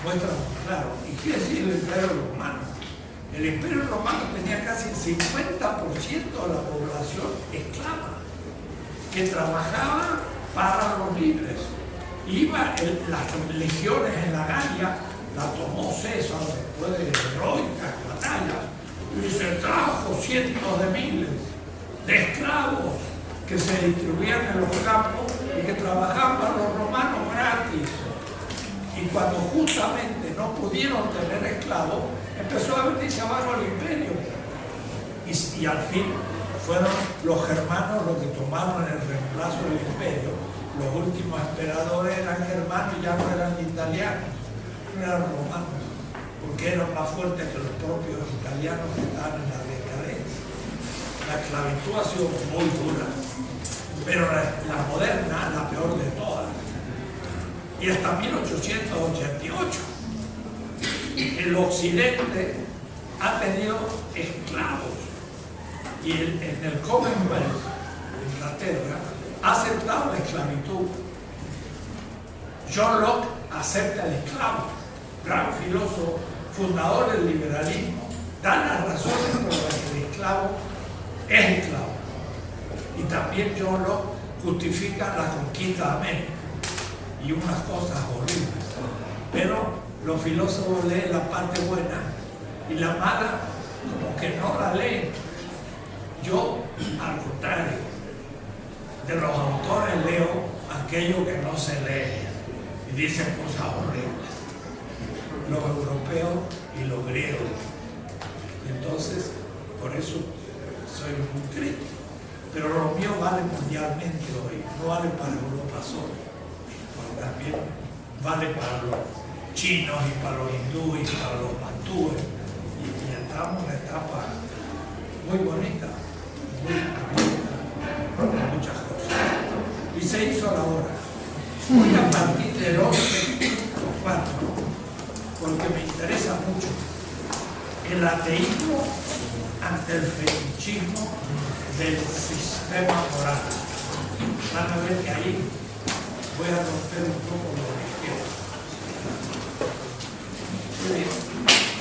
Speaker 2: muestra muy claro. ¿Y qué decir el imperio romano? El imperio romano tenía casi el 50% de la población esclava, que trabajaba para los libres. Iba las legiones en la Galia, la tomó César después de heroicas batallas, y se trajo cientos de miles de esclavos que se distribuían en los campos y que trabajaban para los romanos gratis. Y cuando justamente no pudieron tener esclavos, empezó a venirse abajo el imperio. Y, al fin fueron los germanos los que tomaron el reemplazo del imperio. Los últimos emperadores eran germanos y ya no eran italianos, no eran romanos, porque eran más fuertes que los propios italianos que estaban en la decadencia. La esclavitud ha sido muy dura, pero la, la moderna, la peor de todas. Y hasta 1888, el occidente ha tenido esclavos y el- en el Commonwealth, Inglaterra, ha aceptado la esclavitud. John Locke acepta el esclavo, gran filósofo, fundador del liberalismo, da las razones por las que el esclavo es esclavo. Y también John Locke justifica la conquista de América y unas cosas horribles. Pero los filósofos leen la parte buena y la mala como que no la leen. Yo, al contrario, de los autores leo aquello que no se lee y dicen cosas horribles. Los europeos y los griegos. Entonces, por eso soy muy crítico. Pero lo mío vale mundialmente hoy, no vale para Europa solo, también vale para los chinos y para los hindúes y para los bantúes. Y, y estamos en una etapa muy bonita, muy muchas cosas. Y se hizo la hora. Voy a partir del 11 o 4, porque me interesa mucho el ateísmo ante el fetichismo del sistema moral. Van a ver que ahí voy a romper un poco lo que quiero. Muy bien.